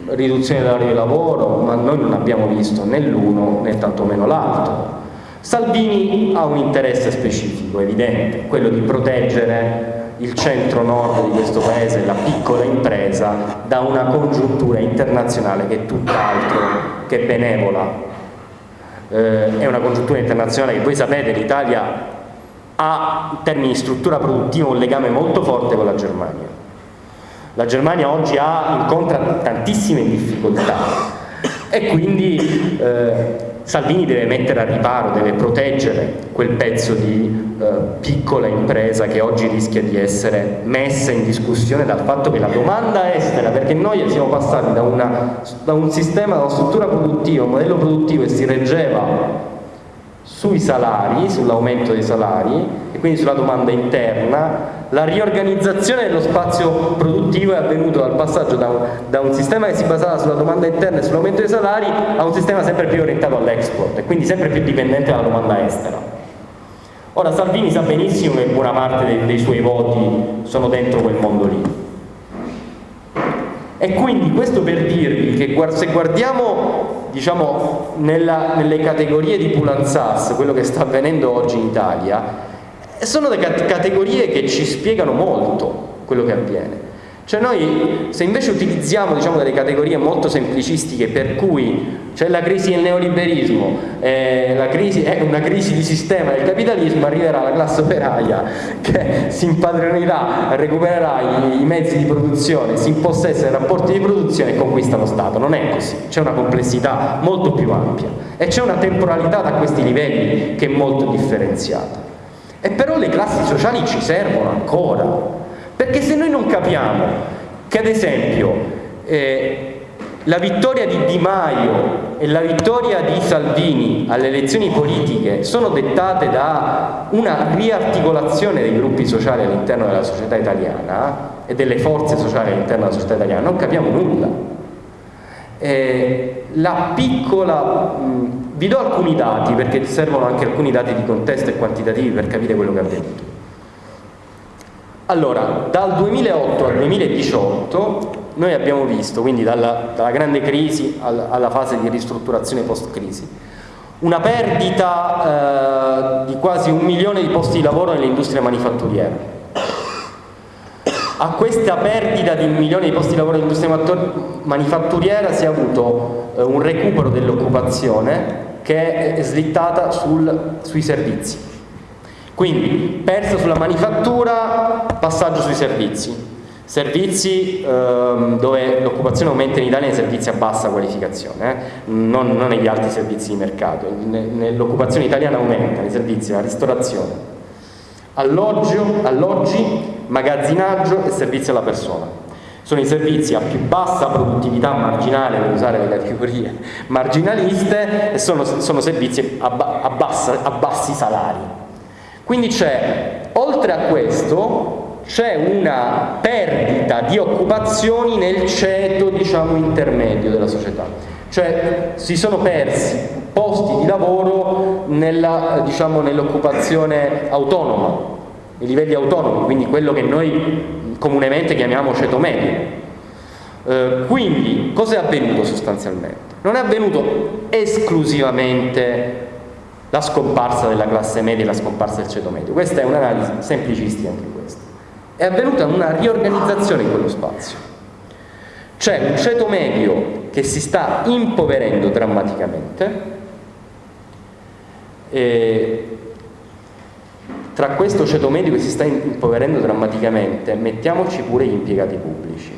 eh, riduzione dell'orario di lavoro, ma noi non abbiamo visto né l'uno né tantomeno l'altro. Salvini ha un interesse specifico, evidente, quello di proteggere il centro-nord di questo paese, la piccola impresa, da una congiuntura internazionale che è tutt'altro che benevola eh, è una congiuntura internazionale che voi sapete l'Italia ha in termini di struttura produttiva un legame molto forte con la Germania. La Germania oggi ha, incontra tantissime difficoltà e quindi eh, Salvini deve mettere a riparo, deve proteggere quel pezzo di eh, piccola impresa che oggi rischia di essere messa in discussione dal fatto che la domanda estera, perché noi siamo passati da, una, da un sistema, da una struttura produttiva, un modello produttivo che si reggeva sui salari, sull'aumento dei salari quindi sulla domanda interna, la riorganizzazione dello spazio produttivo è avvenuta dal passaggio da un, da un sistema che si basava sulla domanda interna e sull'aumento dei salari a un sistema sempre più orientato all'export e quindi sempre più dipendente dalla domanda estera. Ora Salvini sa benissimo che buona parte dei, dei suoi voti sono dentro quel mondo lì. E quindi questo per dirvi che se guardiamo diciamo, nella, nelle categorie di Pulanzas, quello che sta avvenendo oggi in Italia, sono delle categorie che ci spiegano molto quello che avviene. Cioè noi se invece utilizziamo diciamo, delle categorie molto semplicistiche per cui c'è la crisi del neoliberismo, eh, è una crisi di sistema del capitalismo, arriverà la classe operaia che si impadronirà, recupererà i, i mezzi di produzione, si impossessa dei rapporti di produzione e conquista lo Stato. Non è così, c'è una complessità molto più ampia e c'è una temporalità da questi livelli che è molto differenziata. E però le classi sociali ci servono ancora, perché se noi non capiamo che ad esempio eh, la vittoria di Di Maio e la vittoria di Salvini alle elezioni politiche sono dettate da una riarticolazione dei gruppi sociali all'interno della società italiana e delle forze sociali all'interno della società italiana, non capiamo nulla. Eh, la piccola, mh, vi do alcuni dati perché servono anche alcuni dati di contesto e quantitativi per capire quello che è avvenuto. Allora, dal 2008 al 2018 noi abbiamo visto, quindi dalla, dalla grande crisi alla, alla, fase di ristrutturazione post-crisi, una perdita eh, di quasi un milione di posti di lavoro nell'industria manifatturiera. A questa perdita di un milione di posti di lavoro nell'industria manifatturiera si è avuto eh, un recupero dell'occupazione che è slittata sul, sui servizi. Quindi persa sulla manifattura, passaggio sui servizi Servizi ehm, dove l'occupazione aumenta in Italia nei servizi a bassa qualificazione, eh? non, non, negli altri servizi di mercato. L'occupazione italiana aumenta nei servizi alla ristorazione, alloggio, alloggi, magazzinaggio e servizi alla persona. Sono i servizi a più bassa produttività marginale, per usare le categorie marginaliste, e sono, sono servizi a, a, bassa, a bassi salari. Quindi c'è, oltre a questo, c'è una perdita di occupazioni nel ceto diciamo, intermedio della società, cioè si sono persi posti di lavoro diciamo, nell'occupazione diciamo, nell autonoma, i livelli autonomi, quindi quello che noi comunemente chiamiamo ceto medio. Eh, quindi cosa è avvenuto sostanzialmente? Non è avvenuto esclusivamente la scomparsa della classe media e la scomparsa del ceto medio, questa è un'analisi semplicistica anche questa è avvenuta una riorganizzazione in quello spazio. C'è un ceto medio che si sta impoverendo drammaticamente e tra questo ceto medio che si sta impoverendo drammaticamente mettiamoci pure gli impiegati pubblici.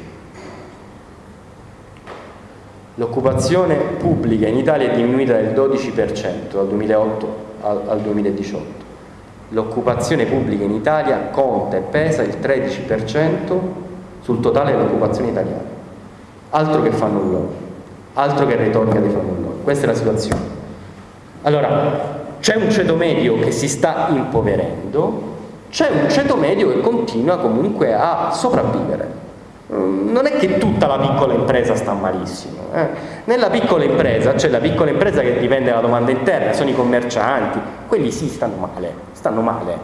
L'occupazione pubblica in Italia è diminuita del 12% dal 2008 al, al 2018 l'occupazione pubblica in Italia conta e pesa il 13% sul totale dell'occupazione italiana. Altro che fanno loro, altro che retorica di fanno loro. Questa è la situazione. Allora, c'è un ceto medio che si sta impoverendo, c'è un ceto medio che continua comunque a sopravvivere. Mm, non è che tutta la piccola impresa sta malissimo. Eh. Nella piccola impresa c'è la piccola impresa che dipende dalla domanda interna, sono i commercianti, quelli sì stanno male, stanno male.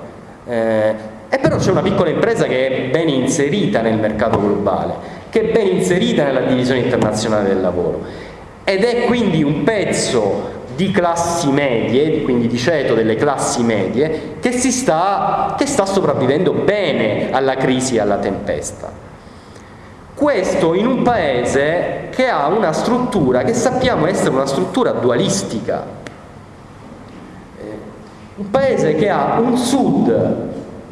Eh, e però c'è una piccola impresa che è ben inserita nel mercato globale, che è ben inserita nella divisione internazionale del lavoro ed è quindi un pezzo di classi medie, quindi di ceto delle classi medie, che, sta, che sta sopravvivendo bene alla crisi e alla tempesta. Questo in un paese che ha una struttura che sappiamo essere una struttura dualistica. Eh, un paese che ha un sud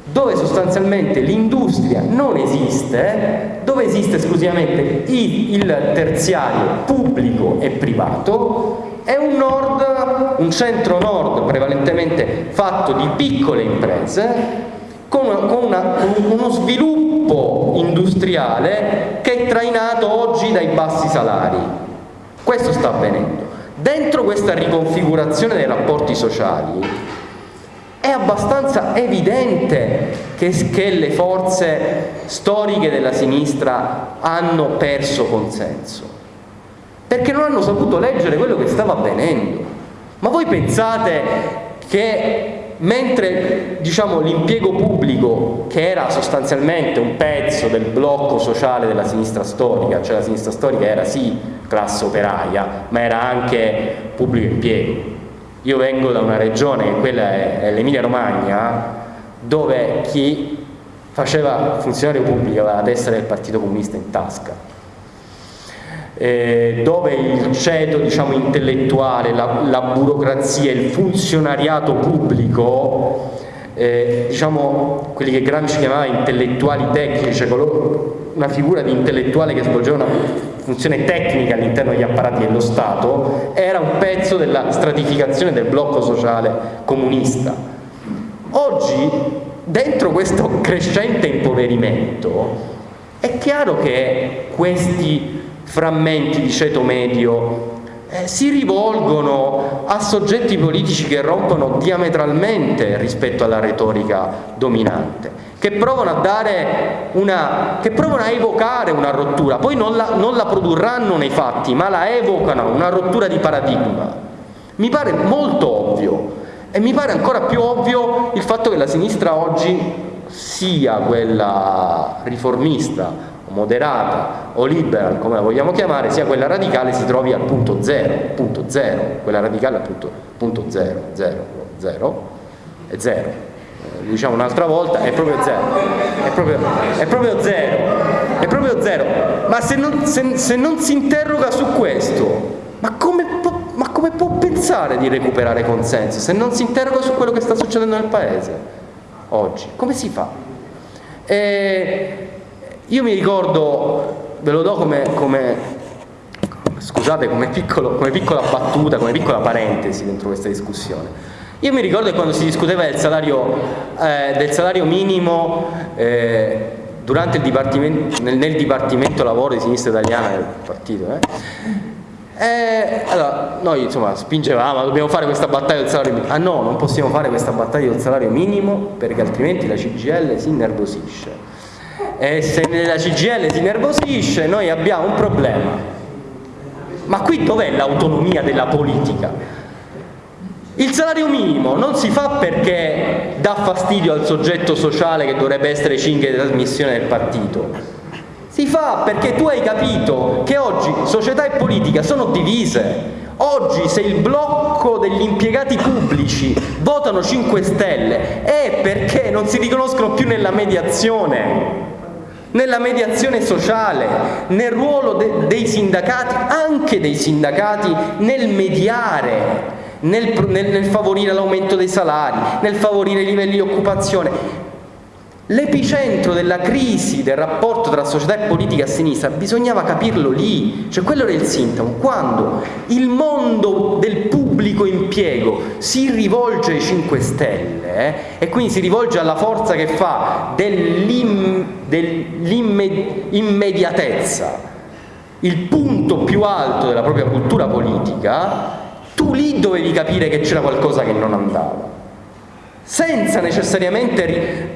dove sostanzialmente l'industria non esiste, dove esiste esclusivamente il terziario pubblico e privato, e un nord, un centro-nord prevalentemente fatto di piccole imprese con, una, con, una, uno sviluppo industriale che è trainato oggi dai bassi salari. Questo sta avvenendo. Dentro questa riconfigurazione dei rapporti sociali è abbastanza evidente che, che, le forze storiche della sinistra hanno perso consenso, perché non hanno saputo leggere quello che stava avvenendo. Ma voi pensate che mentre diciamo, l'impiego pubblico che era sostanzialmente un pezzo del blocco sociale della sinistra storica, cioè la sinistra storica era sì classe operaia, ma era anche pubblico impiego. Io vengo da una regione, quella è l'Emilia Romagna, dove chi faceva funzionario pubblico aveva la testa del Partito Comunista in tasca eh, dove il ceto diciamo, intellettuale, la, la, burocrazia, il funzionariato pubblico, eh, diciamo quelli che Gramsci chiamava intellettuali tecnici, cioè una figura di intellettuale che svolgeva una funzione tecnica all'interno degli apparati dello Stato, era un pezzo della stratificazione del blocco sociale comunista. Oggi, dentro questo crescente impoverimento, è chiaro che questi frammenti di ceto medio eh, si rivolgono a soggetti politici che rompono diametralmente rispetto alla retorica dominante, che provano a, una, che provano a evocare una rottura, poi non la, non la produrranno nei fatti, ma la evocano, una rottura di paradigma. Mi pare molto ovvio e mi pare ancora più ovvio il fatto che la sinistra oggi sia quella riformista moderata o liberal, come la vogliamo chiamare, sia quella radicale si trovi al punto zero, punto zero, quella radicale al punto, punto zero, zero, zero, è zero. Eh, diciamo un'altra volta, è proprio zero, è proprio, è proprio zero, è proprio zero. Ma se non, se, se non si interroga su questo, ma come, può, ma come può pensare di recuperare consenso se non si interroga su quello che sta succedendo nel Paese oggi? Come si fa? E io mi ricordo, ve lo do come, come scusate, come, piccolo, come, piccola battuta, come piccola parentesi dentro questa discussione. Io mi ricordo che quando si discuteva del salario, eh, del salario minimo eh, dipartimento, nel, nel, Dipartimento Lavoro di Sinistra Italiana del partito, eh, eh, allora, noi insomma spingevamo, dobbiamo fare questa battaglia del salario minimo. Ah no, non possiamo fare questa battaglia del salario minimo perché altrimenti la CGL si innervosisce. E se la CGL si innervosisce noi abbiamo un problema. Ma qui dov'è l'autonomia della politica? Il salario minimo non si fa perché dà fastidio al soggetto sociale che dovrebbe essere cinghia di trasmissione del partito si fa perché tu hai capito che oggi società e politica sono divise. Oggi se il blocco degli impiegati pubblici votano 5 Stelle è perché non si riconoscono più nella mediazione nella mediazione sociale, nel ruolo de dei sindacati, anche dei sindacati, nel mediare, nel, nel, nel favorire l'aumento dei salari, nel favorire i livelli di occupazione. L'epicentro della crisi del rapporto tra società e politica a sinistra bisognava capirlo lì, cioè quello era il sintomo, quando il mondo del pubblico impiego si rivolge ai 5 Stelle eh, e quindi si rivolge alla forza che fa dell'immediatezza il punto più alto della propria cultura politica, tu lì dovevi capire che c'era qualcosa che non andava senza necessariamente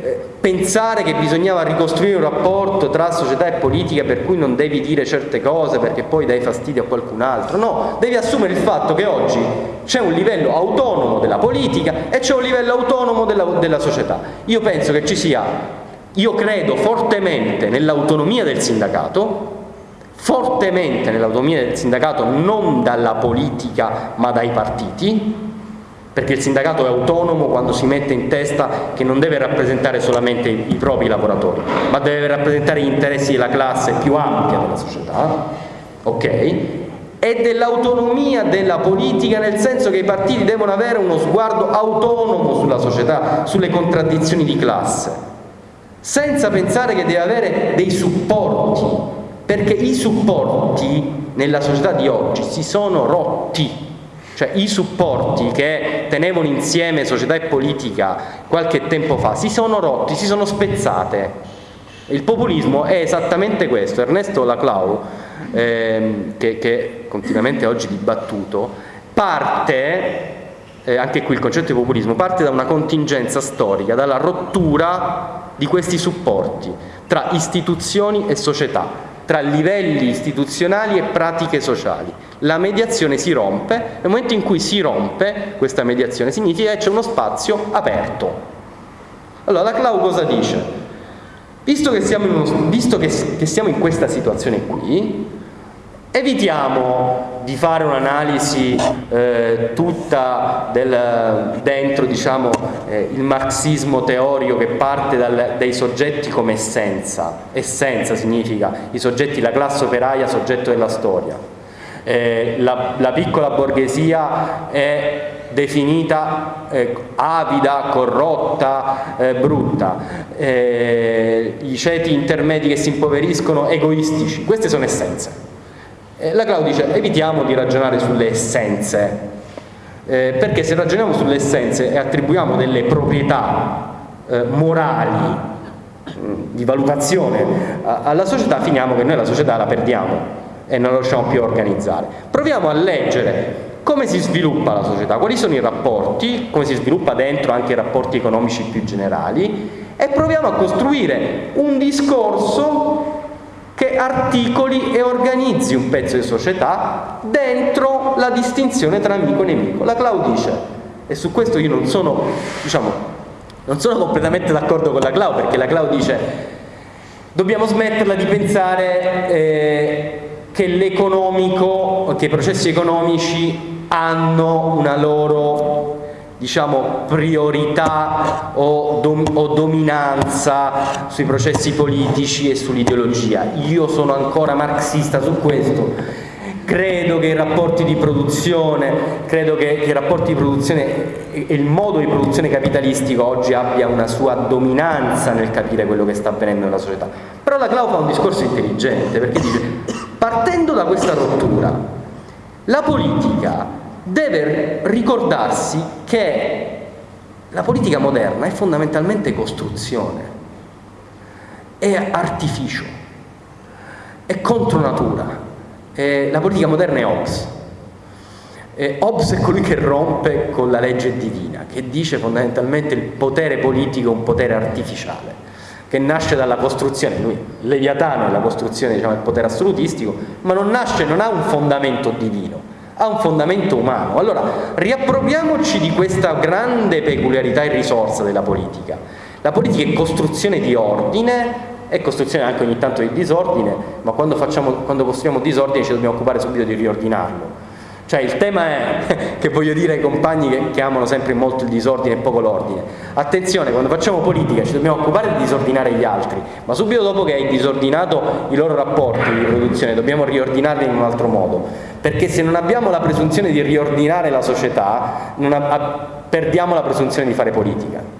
eh, pensare che bisognava ricostruire un rapporto tra società e politica per cui non devi dire certe cose perché poi dai fastidio a qualcun altro, no, devi assumere il fatto che oggi c'è un livello autonomo della politica e c'è un livello autonomo della, della società. Io penso che ci sia, io credo fortemente nell'autonomia del sindacato, fortemente nell'autonomia del sindacato non dalla politica ma dai partiti, perché il sindacato è autonomo quando si mette in testa che non deve rappresentare solamente i, propri lavoratori, ma deve rappresentare gli interessi della classe più ampia della società, ok? E dell'autonomia della politica nel senso che i partiti devono avere uno sguardo autonomo sulla società, sulle contraddizioni di classe, senza pensare che deve avere dei supporti, perché i supporti nella società di oggi si sono rotti cioè i supporti che tenevano insieme società e politica qualche tempo fa si sono rotti, si sono spezzate. Il populismo è esattamente questo. Ernesto Laclau, ehm, che, che continuamente oggi dibattuto, parte eh, anche qui il concetto di populismo parte da una contingenza storica, dalla rottura di questi supporti tra istituzioni e società tra livelli istituzionali e pratiche sociali. La mediazione si rompe, nel momento in cui si rompe questa mediazione significa che c'è uno spazio aperto. Allora la Clau cosa dice? Visto che siamo in, uno, visto che, che siamo in questa situazione qui, Evitiamo di fare un'analisi eh, tutta del, dentro diciamo, eh, il marxismo teorico che parte dal, dai soggetti come essenza. Essenza significa i soggetti, la classe operaia, soggetto della storia. Eh, la, la, piccola borghesia è definita eh, avida, corrotta, eh, brutta, eh, i ceti intermedi che si impoveriscono egoistici, queste sono essenze. Eh, la Clau dice evitiamo di ragionare sulle essenze, eh, perché se ragioniamo sulle essenze e attribuiamo delle proprietà eh, morali mm, di valutazione alla società, finiamo che noi la società la perdiamo. e non lo riusciamo più a organizzare. Proviamo a leggere come si sviluppa la società, quali sono i rapporti, come si sviluppa dentro anche i rapporti economici più generali e proviamo a costruire un discorso che articoli e organizzi un pezzo di società dentro la distinzione tra amico e nemico. La Clau dice, e su questo io non sono, diciamo, non sono completamente d'accordo con la Clau, perché la Clau dice dobbiamo smetterla di pensare eh, che l'economico, che i processi economici hanno una loro diciamo, priorità o, dom o, dominanza sui processi politici e sull'ideologia. Io sono ancora marxista su questo, credo che i rapporti di produzione, credo che, che i rapporti di produzione e il modo di produzione capitalistico oggi abbia una sua dominanza nel capire quello che sta avvenendo nella società. Però la Clau fa un discorso intelligente perché dice, partendo da questa rottura, la politica deve ricordarsi che la politica moderna è fondamentalmente costruzione, è artificio, è contro natura. Eh, la politica moderna è Hobbes. Eh, Hobbes è colui che rompe con la legge divina, che dice fondamentalmente il potere politico è un potere artificiale, che nasce dalla costruzione, lui, Leviatano è la costruzione diciamo, del potere assolutistico, ma non nasce, non ha un fondamento divino, ha un fondamento umano. Allora, riappropriamoci di questa grande peculiarità e risorsa della politica. La politica è costruzione di ordine, è costruzione anche ogni tanto di disordine, ma quando, facciamo, quando costruiamo disordine ci dobbiamo occupare subito di riordinarlo. Cioè il tema è, che voglio dire ai compagni che, che amano sempre molto il disordine e poco l'ordine, attenzione, quando facciamo politica ci dobbiamo occupare di disordinare gli altri, ma subito dopo che hai disordinato i loro rapporti di produzione dobbiamo riordinarli in un altro modo, perché se non abbiamo la presunzione di riordinare la società, perdiamo la presunzione di fare politica.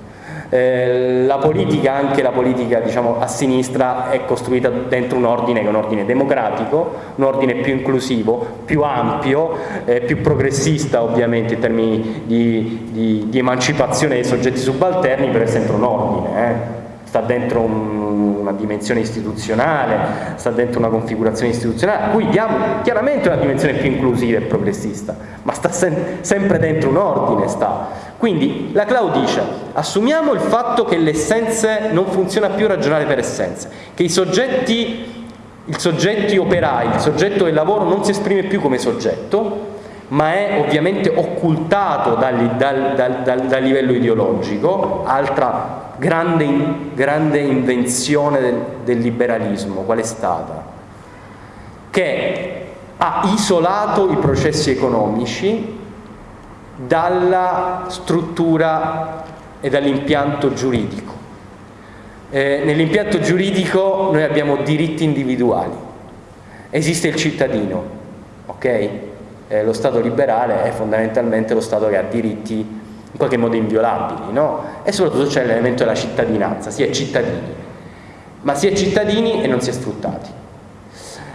Eh, la politica, anche la politica diciamo, a sinistra, è costruita dentro un ordine che è un ordine democratico, un ordine più inclusivo, più ampio, eh, più progressista ovviamente in termini di, di, di, emancipazione dei soggetti subalterni, però è sempre un ordine. Eh sta dentro un, una dimensione istituzionale, sta dentro una configurazione istituzionale, a cui diamo chiaramente una dimensione più inclusiva e progressista, ma sta sem sempre dentro un ordine. Sta. Quindi la Clau dice, assumiamo il fatto che l'essenze non funziona più ragionare per essenze, che i soggetti, il soggetti operai, il soggetto del lavoro non si esprime più come soggetto, ma è ovviamente occultato dal, dal, dal, dal livello ideologico, altra grande, grande invenzione del, del liberalismo, qual è stata? Che ha isolato i processi economici dalla struttura e dall'impianto giuridico. Eh, Nell'impianto giuridico noi abbiamo diritti individuali, esiste il cittadino, ok? Eh, lo Stato liberale è fondamentalmente lo Stato che ha diritti qualche modo inviolabili, no? E soprattutto c'è l'elemento della cittadinanza, si è cittadini, ma si è cittadini e non si è sfruttati.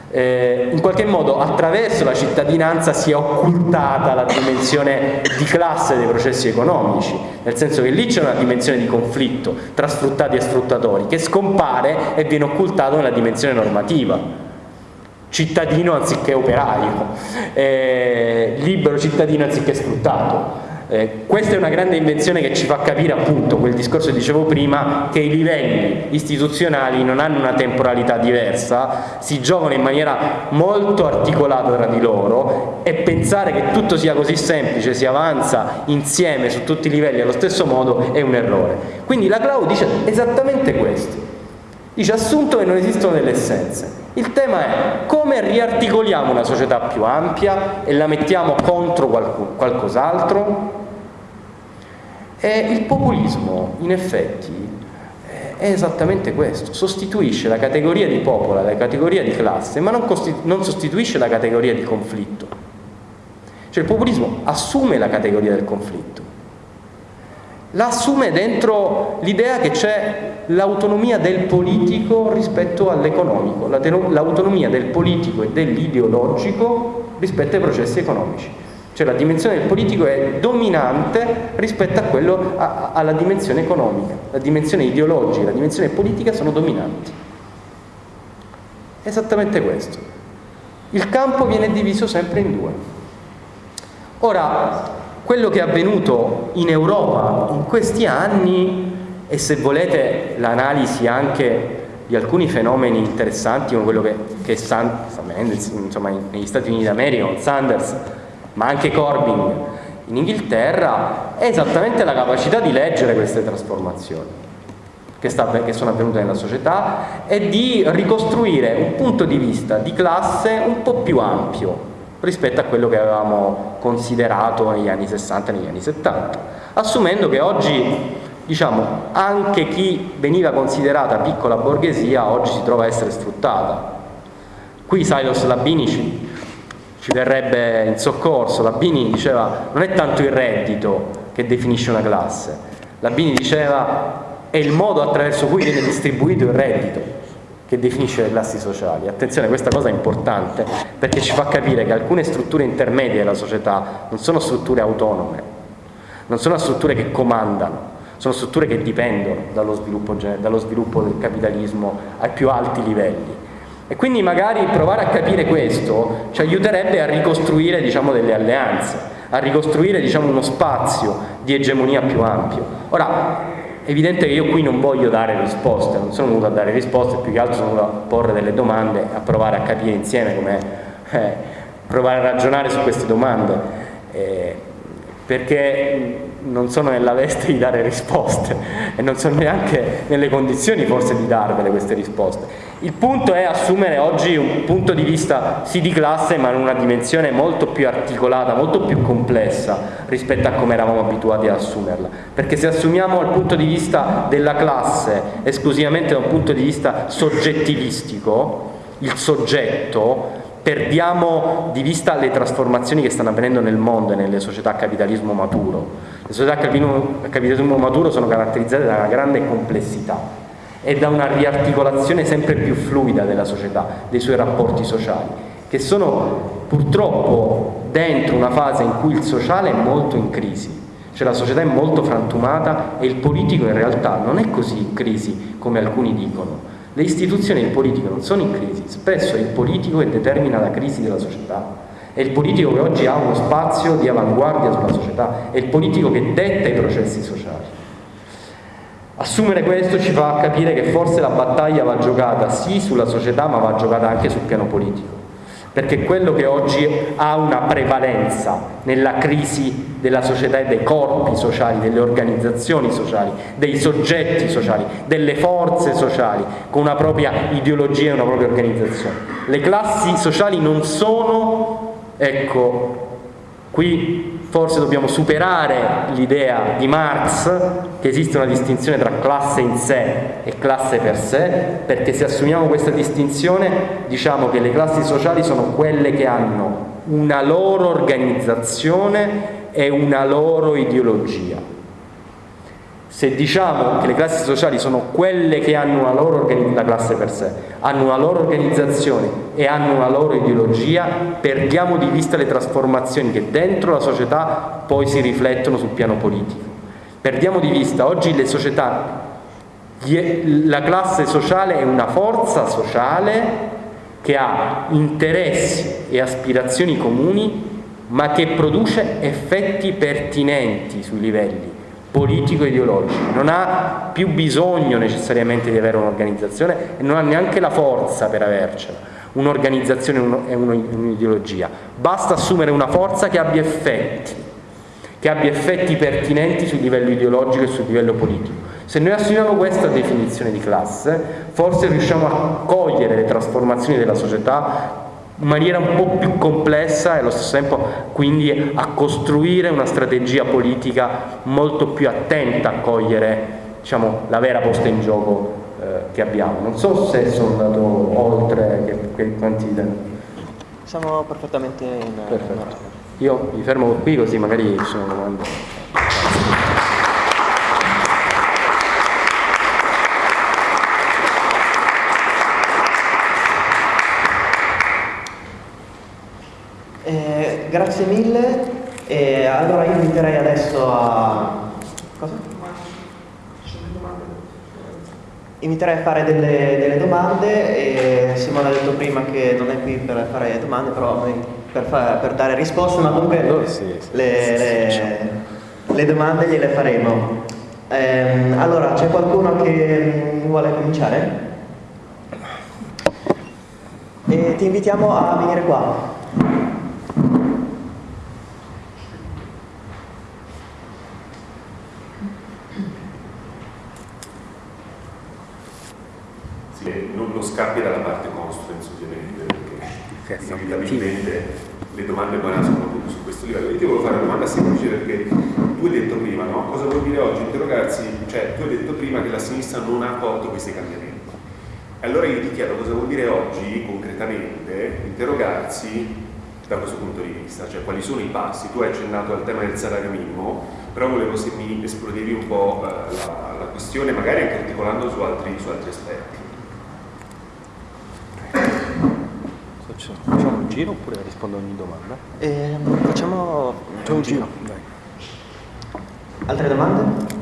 Eh, in qualche modo attraverso la cittadinanza si è occultata la dimensione di classe dei processi economici, nel senso che lì c'è una dimensione di conflitto tra sfruttati e sfruttatori che scompare e viene occultato nella dimensione normativa cittadino anziché operaio, eh, libero cittadino anziché sfruttato. Eh, questa è una grande invenzione che ci fa capire appunto quel discorso che dicevo prima che i livelli istituzionali non hanno una temporalità diversa, si giocano in maniera molto articolata tra di loro e pensare che tutto sia così semplice, si avanza insieme su tutti i livelli allo stesso modo è un errore. Quindi la Clau dice esattamente questo, dice assunto che non esistono delle essenze. Il tema è come riarticoliamo una società più ampia e la mettiamo contro qualcos'altro e il populismo, in effetti, è esattamente questo, sostituisce la categoria di popolo la categoria di classe, ma non, non sostituisce la categoria di conflitto. Cioè il populismo assume la categoria del conflitto, la assume dentro l'idea che c'è l'autonomia del politico rispetto all'economico, l'autonomia del politico e dell'ideologico rispetto ai processi economici. Cioè la dimensione del politico è dominante rispetto quello, a, alla dimensione economica. La dimensione ideologica la dimensione politica sono dominanti. Esattamente questo. il campo viene diviso sempre in due. Ora, quello che è avvenuto in Europa in questi anni e se volete l'analisi anche di alcuni fenomeni interessanti come quello che, che sta avvenendo insomma, negli Stati Uniti d'America Sanders, ma anche Corbyn in Inghilterra, è esattamente la capacità di leggere queste trasformazioni che, sta, che sono avvenute nella società e di ricostruire un punto di vista di classe un po' più ampio rispetto a quello che avevamo considerato negli anni 60 e negli anni 70, assumendo che oggi diciamo, anche chi veniva considerata piccola borghesia oggi si trova a essere sfruttata. Qui Silos Labini ci, ci verrebbe in soccorso, Labini diceva non è tanto il reddito che definisce una classe, Labini diceva è il modo attraverso cui viene distribuito il reddito che definisce le classi sociali. Attenzione, questa cosa è importante perché ci fa capire che alcune strutture intermedie della società non sono strutture autonome, non sono strutture che comandano, sono strutture che dipendono dallo sviluppo, dallo sviluppo del capitalismo ai più alti livelli. E quindi magari provare a capire questo ci aiuterebbe a ricostruire diciamo, delle alleanze, a ricostruire diciamo, uno spazio di egemonia più ampio. Ora, è evidente che io qui non voglio dare risposte, non sono venuto a dare risposte, più che altro sono venuto a porre delle domande, a provare a capire insieme come eh, provare a ragionare su queste domande, eh, perché non sono nella veste di dare risposte e non sono neanche nelle condizioni forse di darvele queste risposte. Il punto è assumere oggi un punto di vista sì di classe ma in una dimensione molto più articolata, molto più complessa rispetto a come eravamo abituati ad assumerla. Perché se assumiamo il punto di vista della classe esclusivamente da un punto di vista soggettivistico, il soggetto perdiamo di vista le trasformazioni che stanno avvenendo nel mondo e nelle società a capitalismo maturo. Le società a capitalismo maturo sono caratterizzate da una grande complessità e da una riarticolazione sempre più fluida della società, dei suoi rapporti sociali, che sono purtroppo dentro una fase in cui il sociale è molto in crisi, cioè la società è molto frantumata e il politico in realtà non è così in crisi come alcuni dicono, le istituzioni e il politico non sono in crisi, spesso è il politico che determina la crisi della società. È il politico che oggi ha uno spazio di avanguardia sulla società, è il politico che detta i processi sociali. Assumere questo ci fa capire che forse la battaglia va giocata sì sulla società ma va giocata anche sul piano politico perché quello che oggi ha una prevalenza nella crisi della società e dei corpi sociali, delle organizzazioni sociali, dei soggetti sociali, delle forze sociali, con una propria ideologia e una propria organizzazione. Le classi sociali non sono, ecco, qui forse dobbiamo superare l'idea di Marx che esiste una distinzione tra classe in sé e classe per sé, perché se assumiamo questa distinzione diciamo che le classi sociali sono quelle che hanno una loro organizzazione e una loro ideologia. Se diciamo che le classi sociali sono quelle che hanno una loro la classe per sé, hanno una loro organizzazione e hanno una loro ideologia, perdiamo di vista le trasformazioni che dentro la società poi si riflettono sul piano politico. Perdiamo di vista oggi le società, la classe sociale è una forza sociale che ha interessi e aspirazioni comuni ma che produce effetti pertinenti sui livelli politico-ideologico, non ha più bisogno necessariamente di avere un'organizzazione e non ha neanche la forza per avercela, un'organizzazione e un'ideologia, basta assumere una forza che abbia effetti, che abbia effetti pertinenti sul livello ideologico e sul livello politico. Se noi assumiamo questa definizione di classe, forse riusciamo a cogliere le trasformazioni della società in maniera un po' più complessa e allo stesso tempo quindi a costruire una strategia politica molto più attenta a cogliere diciamo, la vera posta in gioco eh, che abbiamo. Non so se sono andato oltre che, che quanti... Siamo perfettamente in... Perfetto. Io mi fermo qui così magari ci sono domande. Grazie mille e allora io inviterei adesso a... Cosa? inviterei a fare delle, delle, domande e Simone ha detto prima che non è qui per fare domande, però per, fare, per dare risposte, ma comunque le, le, le domande gliele faremo. Eh, allora, c'è qualcuno che vuole cominciare? E ti invitiamo a venire qua. scappi dalla parte constraints ovviamente, perché inevitabilmente le domande nascono appunto su questo livello. Io ti volevo fare una domanda semplice perché tu hai detto prima, no? Cosa vuol dire oggi interrogarsi? Cioè, tu hai detto prima che la sinistra non ha accolto questi cambiamenti. Allora io ti chiedo cosa vuol dire oggi, concretamente, interrogarsi da questo punto di vista, cioè quali sono i passi? Tu hai accennato al tema del salario minimo, però volevo se mi esplodevi un po' eh, la, la, questione, magari anche articolando su altri, su altri aspetti. Facciamo un giro oppure rispondo a ogni domanda? Eh, facciamo un giro. Dai. Altre domande?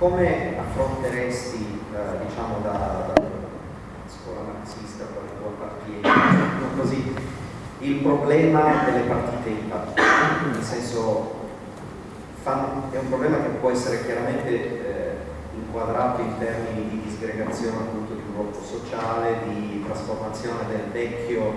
Come affronteresti, eh, diciamo, da, da, scuola marxista, quale tua appartieni, così, il problema delle partite IVA? Nel senso, è un problema che può essere chiaramente eh, inquadrato in termini di disgregazione appunto di un gruppo sociale, di trasformazione del vecchio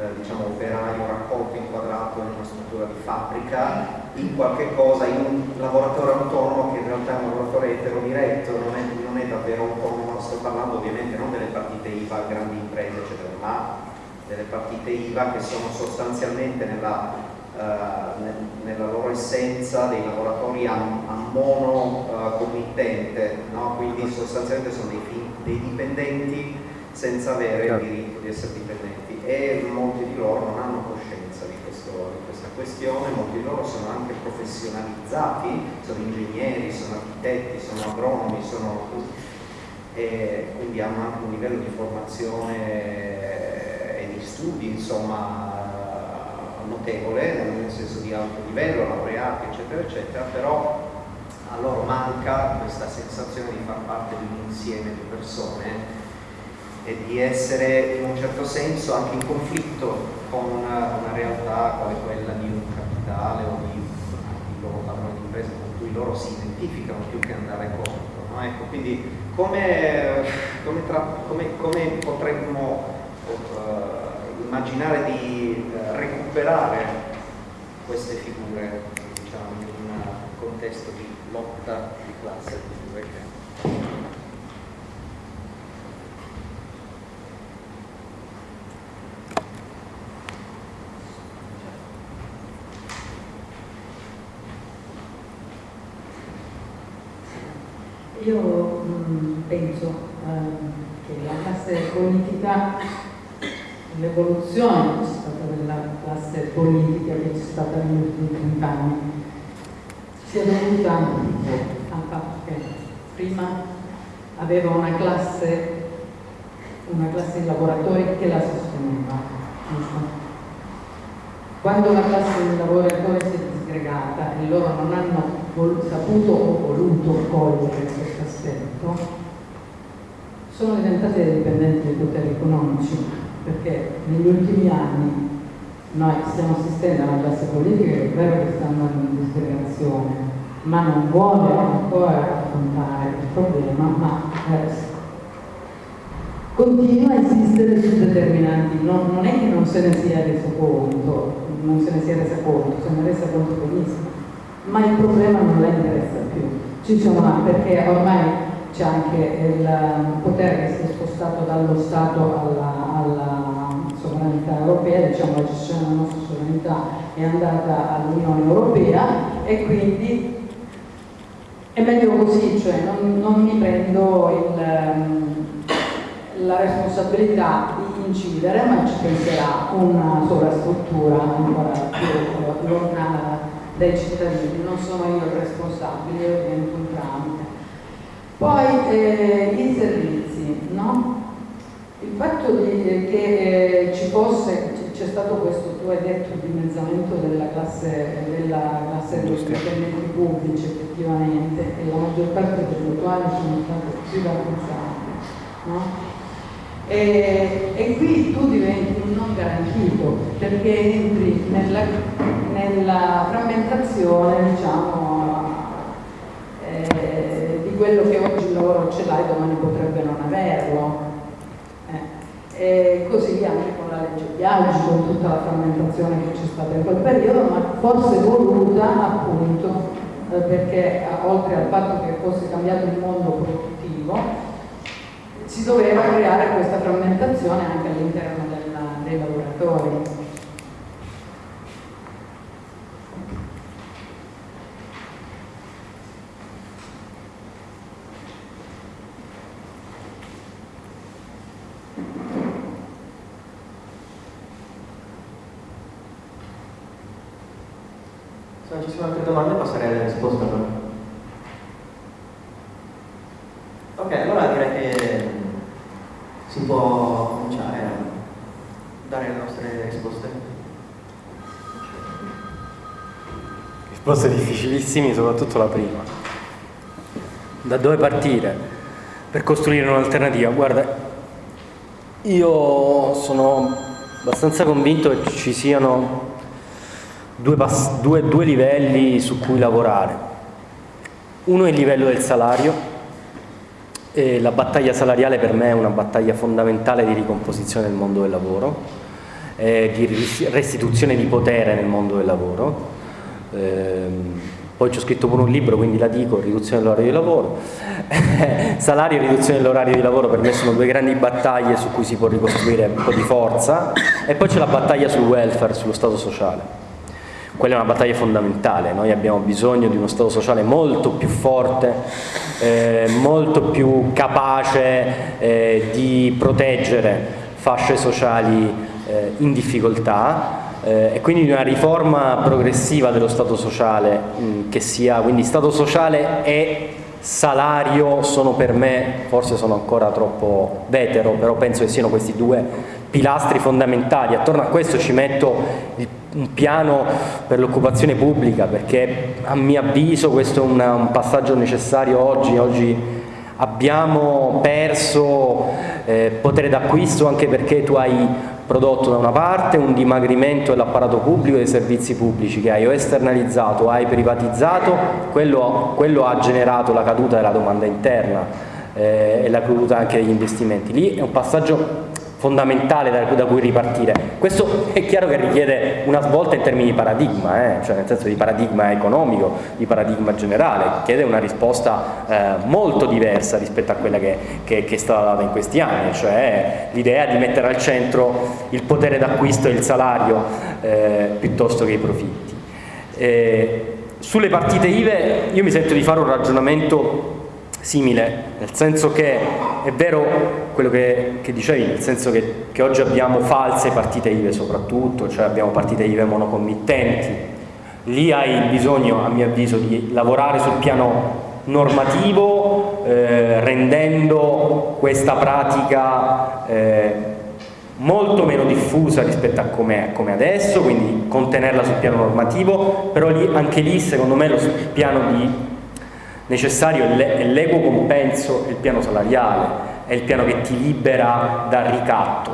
eh, diciamo, operaio raccolto, inquadrato in una struttura di fabbrica, in qualche cosa, in un lavoratore autonomo che in realtà è un lavoratore eterodiretto, non è, non è davvero autonomo, sto parlando ovviamente non delle partite IVA, grandi imprese, eccetera, ma delle partite IVA che sono sostanzialmente nella, uh, nella loro essenza dei lavoratori a, a mono uh, committente, no? quindi sostanzialmente sono dei, dei dipendenti senza avere il diritto di essere dipendenti e molti di loro non hanno coscienza di, questo, di, questa questione, molti di loro sono anche professionalizzati, sono ingegneri, sono architetti, sono agronomi, sono, quindi hanno anche un livello di formazione e di studi insomma notevole, nel senso di alto livello, laureati eccetera eccetera, però a loro manca questa sensazione di far parte di un insieme di persone e di essere in un certo senso anche in conflitto con una, una realtà quale quella di un capitale o di, loro padrone di impresa con cui loro si identificano più che andare contro. No? Ecco, quindi come, come, tra, come, come potremmo uh, immaginare di uh, recuperare queste figure diciamo, in un contesto di lotta di classe, figure che Io mh, mm, penso eh, che la classe politica, l'evoluzione che c'è stata della classe politica che c'è stata negli ultimi 30 anni, sia dovuta al fatto che prima aveva una classe, una classe di lavoratori che la sosteneva. Quando la classe di lavoratori si è disgregata e loro non hanno saputo o voluto cogliere sono diventate dipendenti dai poteri economici, perché negli ultimi anni noi stiamo assistendo a una classe politica che è vero che sta andando in disgregazione, ma non vuole ancora affrontare il problema, ma eh, continua a insistere su determinanti, non, non, è che non se ne sia reso conto, non se ne sia resa conto, se ne è resa conto benissimo, ma il problema non la interessa più. Ci sono, perché ormai c'è anche il potere che si è spostato dallo Stato alla, alla sovranità europea, diciamo la gestione della nostra sovranità è andata all'Unione Europea e quindi è meglio così, cioè non, non mi prendo il, la responsabilità di incidere, ma ci penserà una sovrastruttura ancora più lontana dai cittadini, non sono io il responsabile, divento un tramite. Poi eh, i servizi, no? Il fatto di, eh, che eh, ci fosse, c'è stato questo, tu hai detto, dimezzamento della classe, della classe dipendenti pubblici effettivamente e la maggior parte delle quali sono state privatizzate, no? E, e, qui tu diventi un non garantito perché entri nella, nella frammentazione diciamo, eh, di quello che oggi il lavoro ce l'ha e domani potrebbe non averlo e così anche con la legge Biagi, con tutta la frammentazione che c'è stata in quel periodo, ma forse voluta appunto eh, perché eh, oltre al fatto che fosse cambiato il mondo produttivo, si doveva creare questa frammentazione anche all'interno dei lavoratori. ci sono altre domande passerei alle risposte allora. Ok, allora direi che si può cominciare a dare le nostre risposte. Risposte difficilissime, soprattutto la prima. Da dove partire per costruire un'alternativa? Guarda, io sono abbastanza convinto che ci siano due, due, due livelli su cui lavorare. Uno è il livello del salario, e la battaglia salariale per me è una battaglia fondamentale di ricomposizione del mondo del lavoro, eh, di restituzione di potere nel mondo del lavoro. Eh, poi ci ho scritto pure un libro, quindi la dico, riduzione dell'orario di lavoro. Salario e riduzione dell'orario di lavoro per me sono due grandi battaglie su cui si può ricostruire un po' di forza. E poi c'è la battaglia sul welfare, sullo Stato sociale quella è una battaglia fondamentale, noi abbiamo bisogno di uno Stato sociale molto più forte, eh, molto più capace eh, di proteggere fasce sociali eh, in difficoltà eh, e quindi di una riforma progressiva dello Stato sociale mh, mm, che sia, quindi Stato sociale e salario sono per me, forse sono ancora troppo vetero, però penso che siano questi due pilastri fondamentali. Attorno a questo ci metto il un piano per l'occupazione pubblica perché a mio avviso questo è una, un passaggio necessario oggi, oggi abbiamo perso eh, potere d'acquisto anche perché tu hai prodotto da una parte un dimagrimento dell'apparato pubblico e dei servizi pubblici che hai o esternalizzato o hai privatizzato, quello, quello ha generato la caduta della domanda interna eh, e la caduta anche degli investimenti. Lì è un passaggio fondamentale da, da, cui ripartire. Questo è chiaro che richiede una svolta in termini di paradigma, eh? cioè nel senso di paradigma economico, di paradigma generale, chiede una risposta eh, molto diversa rispetto a quella che, che, che, è stata data in questi anni, cioè l'idea di mettere al centro il potere d'acquisto e il salario eh, piuttosto che i profitti. Eh, sulle partite IVE io mi sento di fare un ragionamento simile, nel senso che è vero quello che, che dicevi, nel senso che, che, oggi abbiamo false partite IVE soprattutto, cioè abbiamo partite IVE monocommittenti, lì hai bisogno a mio avviso di lavorare sul piano normativo eh, rendendo questa pratica eh, molto meno diffusa rispetto a come, come adesso, quindi contenerla sul piano normativo, però lì, anche lì secondo me lo piano di necessario è l'equo compenso e il piano salariale, è il piano che ti libera dal ricatto,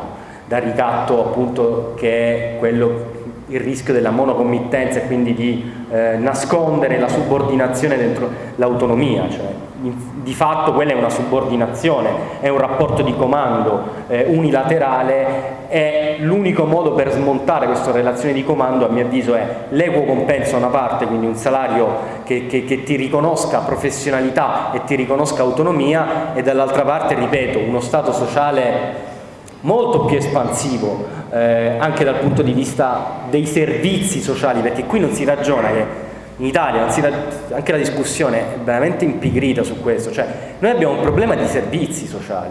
dal ricatto appunto che è quello il rischio della monocommittenza e quindi di eh, nascondere la subordinazione dentro l'autonomia, cioè di fatto quella è una subordinazione, è un rapporto di comando eh, unilaterale e l'unico modo per smontare questa relazione di comando a mio avviso è l'equo compenso da una parte, quindi un salario che, che, che ti riconosca professionalità e ti riconosca autonomia e dall'altra parte, ripeto, uno Stato sociale molto più espansivo eh, anche dal punto di vista dei servizi sociali, perché qui non si ragiona che in Italia, anche la discussione è veramente impigrita su questo, cioè noi abbiamo un problema di servizi sociali,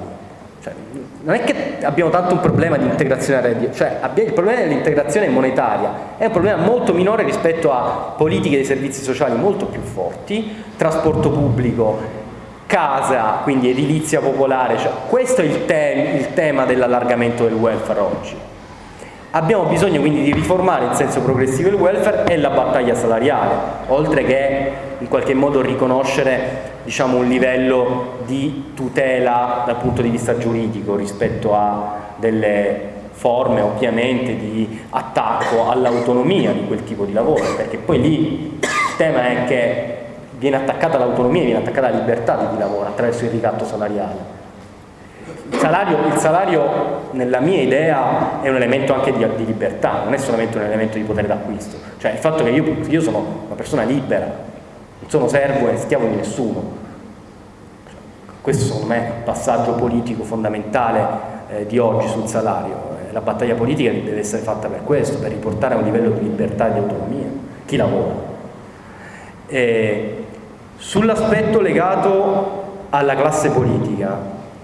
Cioè, non è che abbiamo tanto un problema di integrazione reddito, cioè il problema dell'integrazione monetaria è un problema molto minore rispetto a politiche dei servizi sociali molto più forti, trasporto pubblico, casa, quindi edilizia popolare, cioè, questo è il, te il tema dell'allargamento del welfare oggi. Abbiamo bisogno quindi di riformare in senso progressivo il welfare e la battaglia salariale, oltre che in qualche modo riconoscere diciamo, un livello di tutela dal punto di vista giuridico rispetto a delle forme ovviamente di attacco all'autonomia di quel tipo di lavoro, perché poi lì il tema è che viene attaccata l'autonomia, viene attaccata la libertà di chi lavora attraverso il ricatto salariale. Il salario, il salario, nella mia idea è un elemento anche di, di, libertà, non è solamente un elemento di potere d'acquisto, cioè il fatto che io, io sono una persona libera, non sono servo e schiavo di nessuno. Questo secondo me è un passaggio politico fondamentale eh, di oggi sul salario. Eh, la battaglia politica deve essere fatta per questo, per riportare a un livello di libertà e di autonomia chi lavora. Sull'aspetto legato alla classe politica,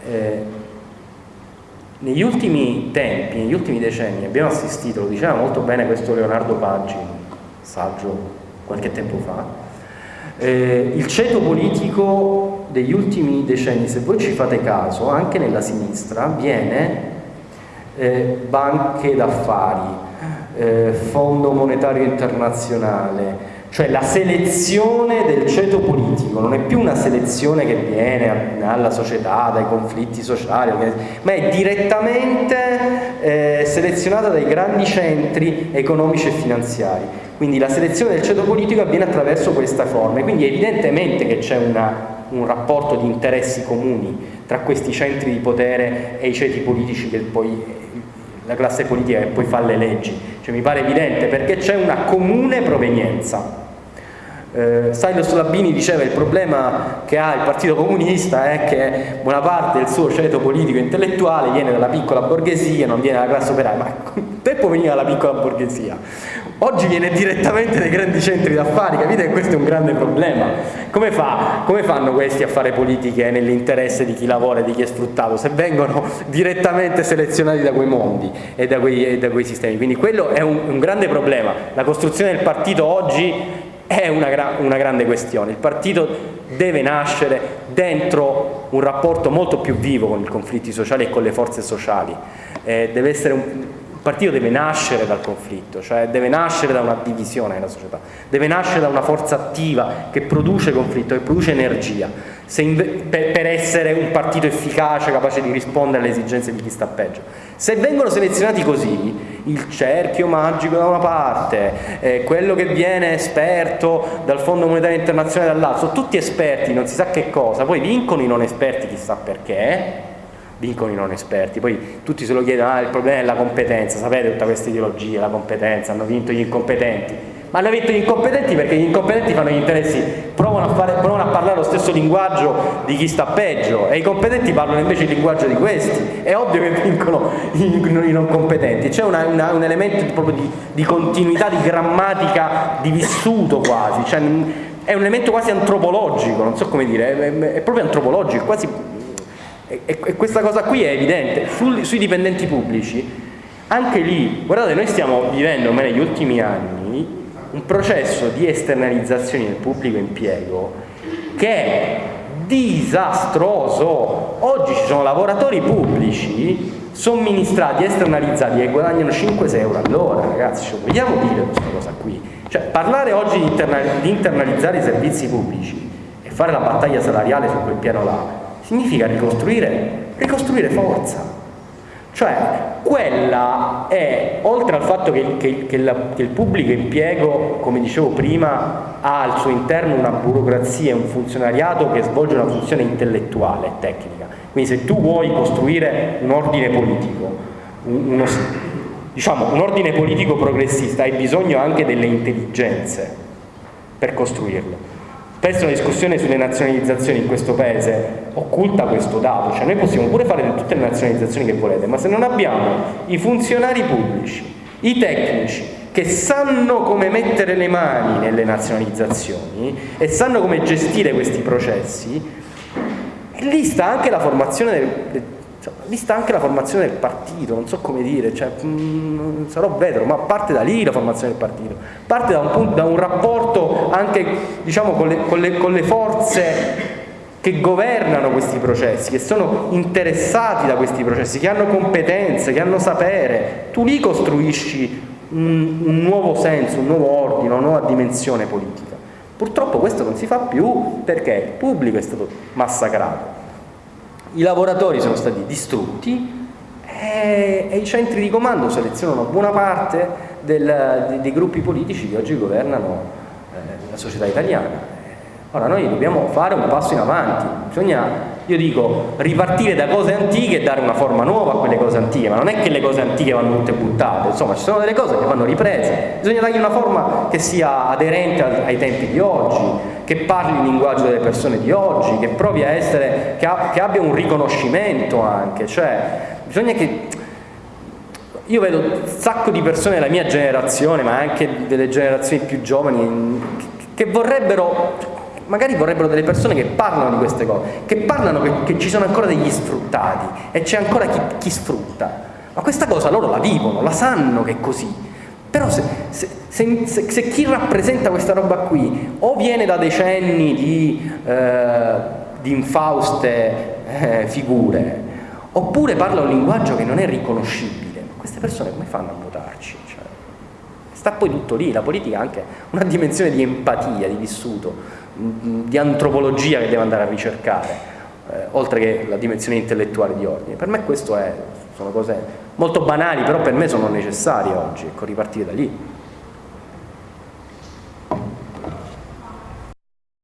eh, negli ultimi tempi, negli ultimi decenni abbiamo assistito, lo diceva molto bene questo Leonardo Paggi, saggio qualche tempo fa, eh, il ceto politico degli ultimi decenni, se voi ci fate caso, anche nella sinistra, viene eh, banche d'affari, eh, Fondo Monetario Internazionale, cioè la selezione del ceto politico non è più una selezione che viene dalla società, dai conflitti sociali, ma è direttamente eh, selezionata dai grandi centri economici e finanziari. Quindi la selezione del ceto politico avviene attraverso questa forma, quindi evidentemente che c'è un rapporto di interessi comuni tra questi centri di potere e i ceti politici che poi la classe politica che poi fa le leggi, cioè mi pare evidente perché c'è una comune provenienza eh, Silos Labini diceva il problema che ha il Partito Comunista è che buona parte del suo ceto politico intellettuale viene dalla piccola borghesia, non viene dalla classe operaia, ma un tempo veniva dalla piccola borghesia, oggi viene direttamente dai grandi centri d'affari, capite che questo è un grande problema. Come, fa, come fanno questi a fare politiche nell'interesse di chi lavora e di chi è sfruttato, se vengono direttamente selezionati da quei mondi e da quei, e da quei sistemi? Quindi quello è un, un grande problema. La costruzione del partito oggi è una, gra una grande questione. Il partito deve nascere dentro un rapporto molto più vivo con i conflitti sociali e con le forze sociali. Eh, un, partito deve nascere dal conflitto, cioè deve nascere da una divisione nella società, deve nascere da una forza attiva che produce conflitto, che produce energia, per, per, essere un partito efficace, capace di rispondere alle esigenze di chi sta peggio. Se vengono selezionati così, il cerchio magico da una parte, eh, quello che viene esperto dal Fondo Monetario Internazionale dall'altro, sono tutti esperti, non si sa che cosa, poi vincono i non esperti chissà perché, vincono i non esperti, poi tutti se lo chiedono, ah il problema è la competenza, sapete tutta questa ideologia, la competenza, hanno vinto gli incompetenti, ma hanno vinto gli incompetenti? Perché gli incompetenti fanno gli interessi, provano a, fare, provano a, parlare lo stesso linguaggio di chi sta peggio e i competenti parlano invece il linguaggio di questi, è ovvio che vincono i, non competenti, c'è un elemento proprio di, di, continuità, di grammatica, di vissuto quasi, cioè, è un elemento quasi antropologico, non so come dire, è, è proprio antropologico, quasi e, questa cosa qui è evidente, Sul, sui dipendenti pubblici, anche lì, guardate, noi stiamo vivendo negli ultimi anni un processo di esternalizzazione del pubblico impiego che è disastroso. Oggi ci sono lavoratori pubblici somministrati, esternalizzati che guadagnano 5-6 euro all'ora, ragazzi, ci vogliamo dire questa cosa qui? Cioè, parlare oggi di, interna di internalizzare i servizi pubblici e fare la battaglia salariale su quel piano là significa ricostruire, ricostruire forza. Cioè, quella è, oltre al fatto che, che, che, la, che, il pubblico impiego, come dicevo prima, ha al suo interno una burocrazia un funzionariato che svolge una funzione intellettuale e tecnica. Quindi se tu vuoi costruire un ordine politico, uno, diciamo, un ordine politico progressista, hai bisogno anche delle intelligenze per costruirlo. Spesso la discussione sulle nazionalizzazioni in questo paese occulta questo dato, cioè noi possiamo pure fare tutte le nazionalizzazioni che volete, ma se non abbiamo i funzionari pubblici, i tecnici, che sanno come mettere le mani nelle nazionalizzazioni e sanno come gestire questi processi, lì sta anche la formazione del, vista anche la formazione del partito, non so come dire, cioè, mh, mm, sarò vetro, ma parte da lì la formazione del partito, parte da un, punto, da un rapporto anche diciamo, con, le, con, le, con le forze che governano questi processi, che sono interessati da questi processi, che hanno competenze, che hanno sapere, tu lì costruisci un, un nuovo senso, un nuovo ordine, una nuova dimensione politica. Purtroppo questo non si fa più perché il pubblico è stato massacrato, i lavoratori sono stati distrutti e, e i centri di comando selezionano buona parte del, dei gruppi politici che oggi governano eh, la società italiana. Ora noi dobbiamo fare un passo in avanti, bisogna io dico ripartire da cose antiche e dare una forma nuova a quelle cose antiche, ma non è che le cose antiche vanno tutte buttate, insomma ci sono delle cose che vanno riprese, bisogna dargli una forma che sia aderente ai tempi di oggi, che parli il linguaggio delle persone di oggi, che provi a essere, che, ha, che abbia un riconoscimento anche, cioè bisogna che io vedo un sacco di persone della mia generazione, ma anche delle generazioni più giovani, che vorrebbero magari vorrebbero delle persone che parlano di queste cose, che parlano che, che ci sono ancora degli sfruttati e c'è ancora chi, chi, sfrutta. Ma questa cosa loro la vivono, la sanno che è così. Però se, se, se, se chi rappresenta questa roba qui o viene da decenni di, eh, di infauste eh, figure, oppure parla un linguaggio che non è riconoscibile, queste persone come fanno a votarci? Cioè, sta poi tutto lì, la politica ha anche una dimensione di empatia, di vissuto, di antropologia che deve andare a ricercare, eh, oltre che la dimensione intellettuale di ordine. Per me questo è, sono cose molto banali, però per me sono necessarie oggi, ecco, ripartire da lì.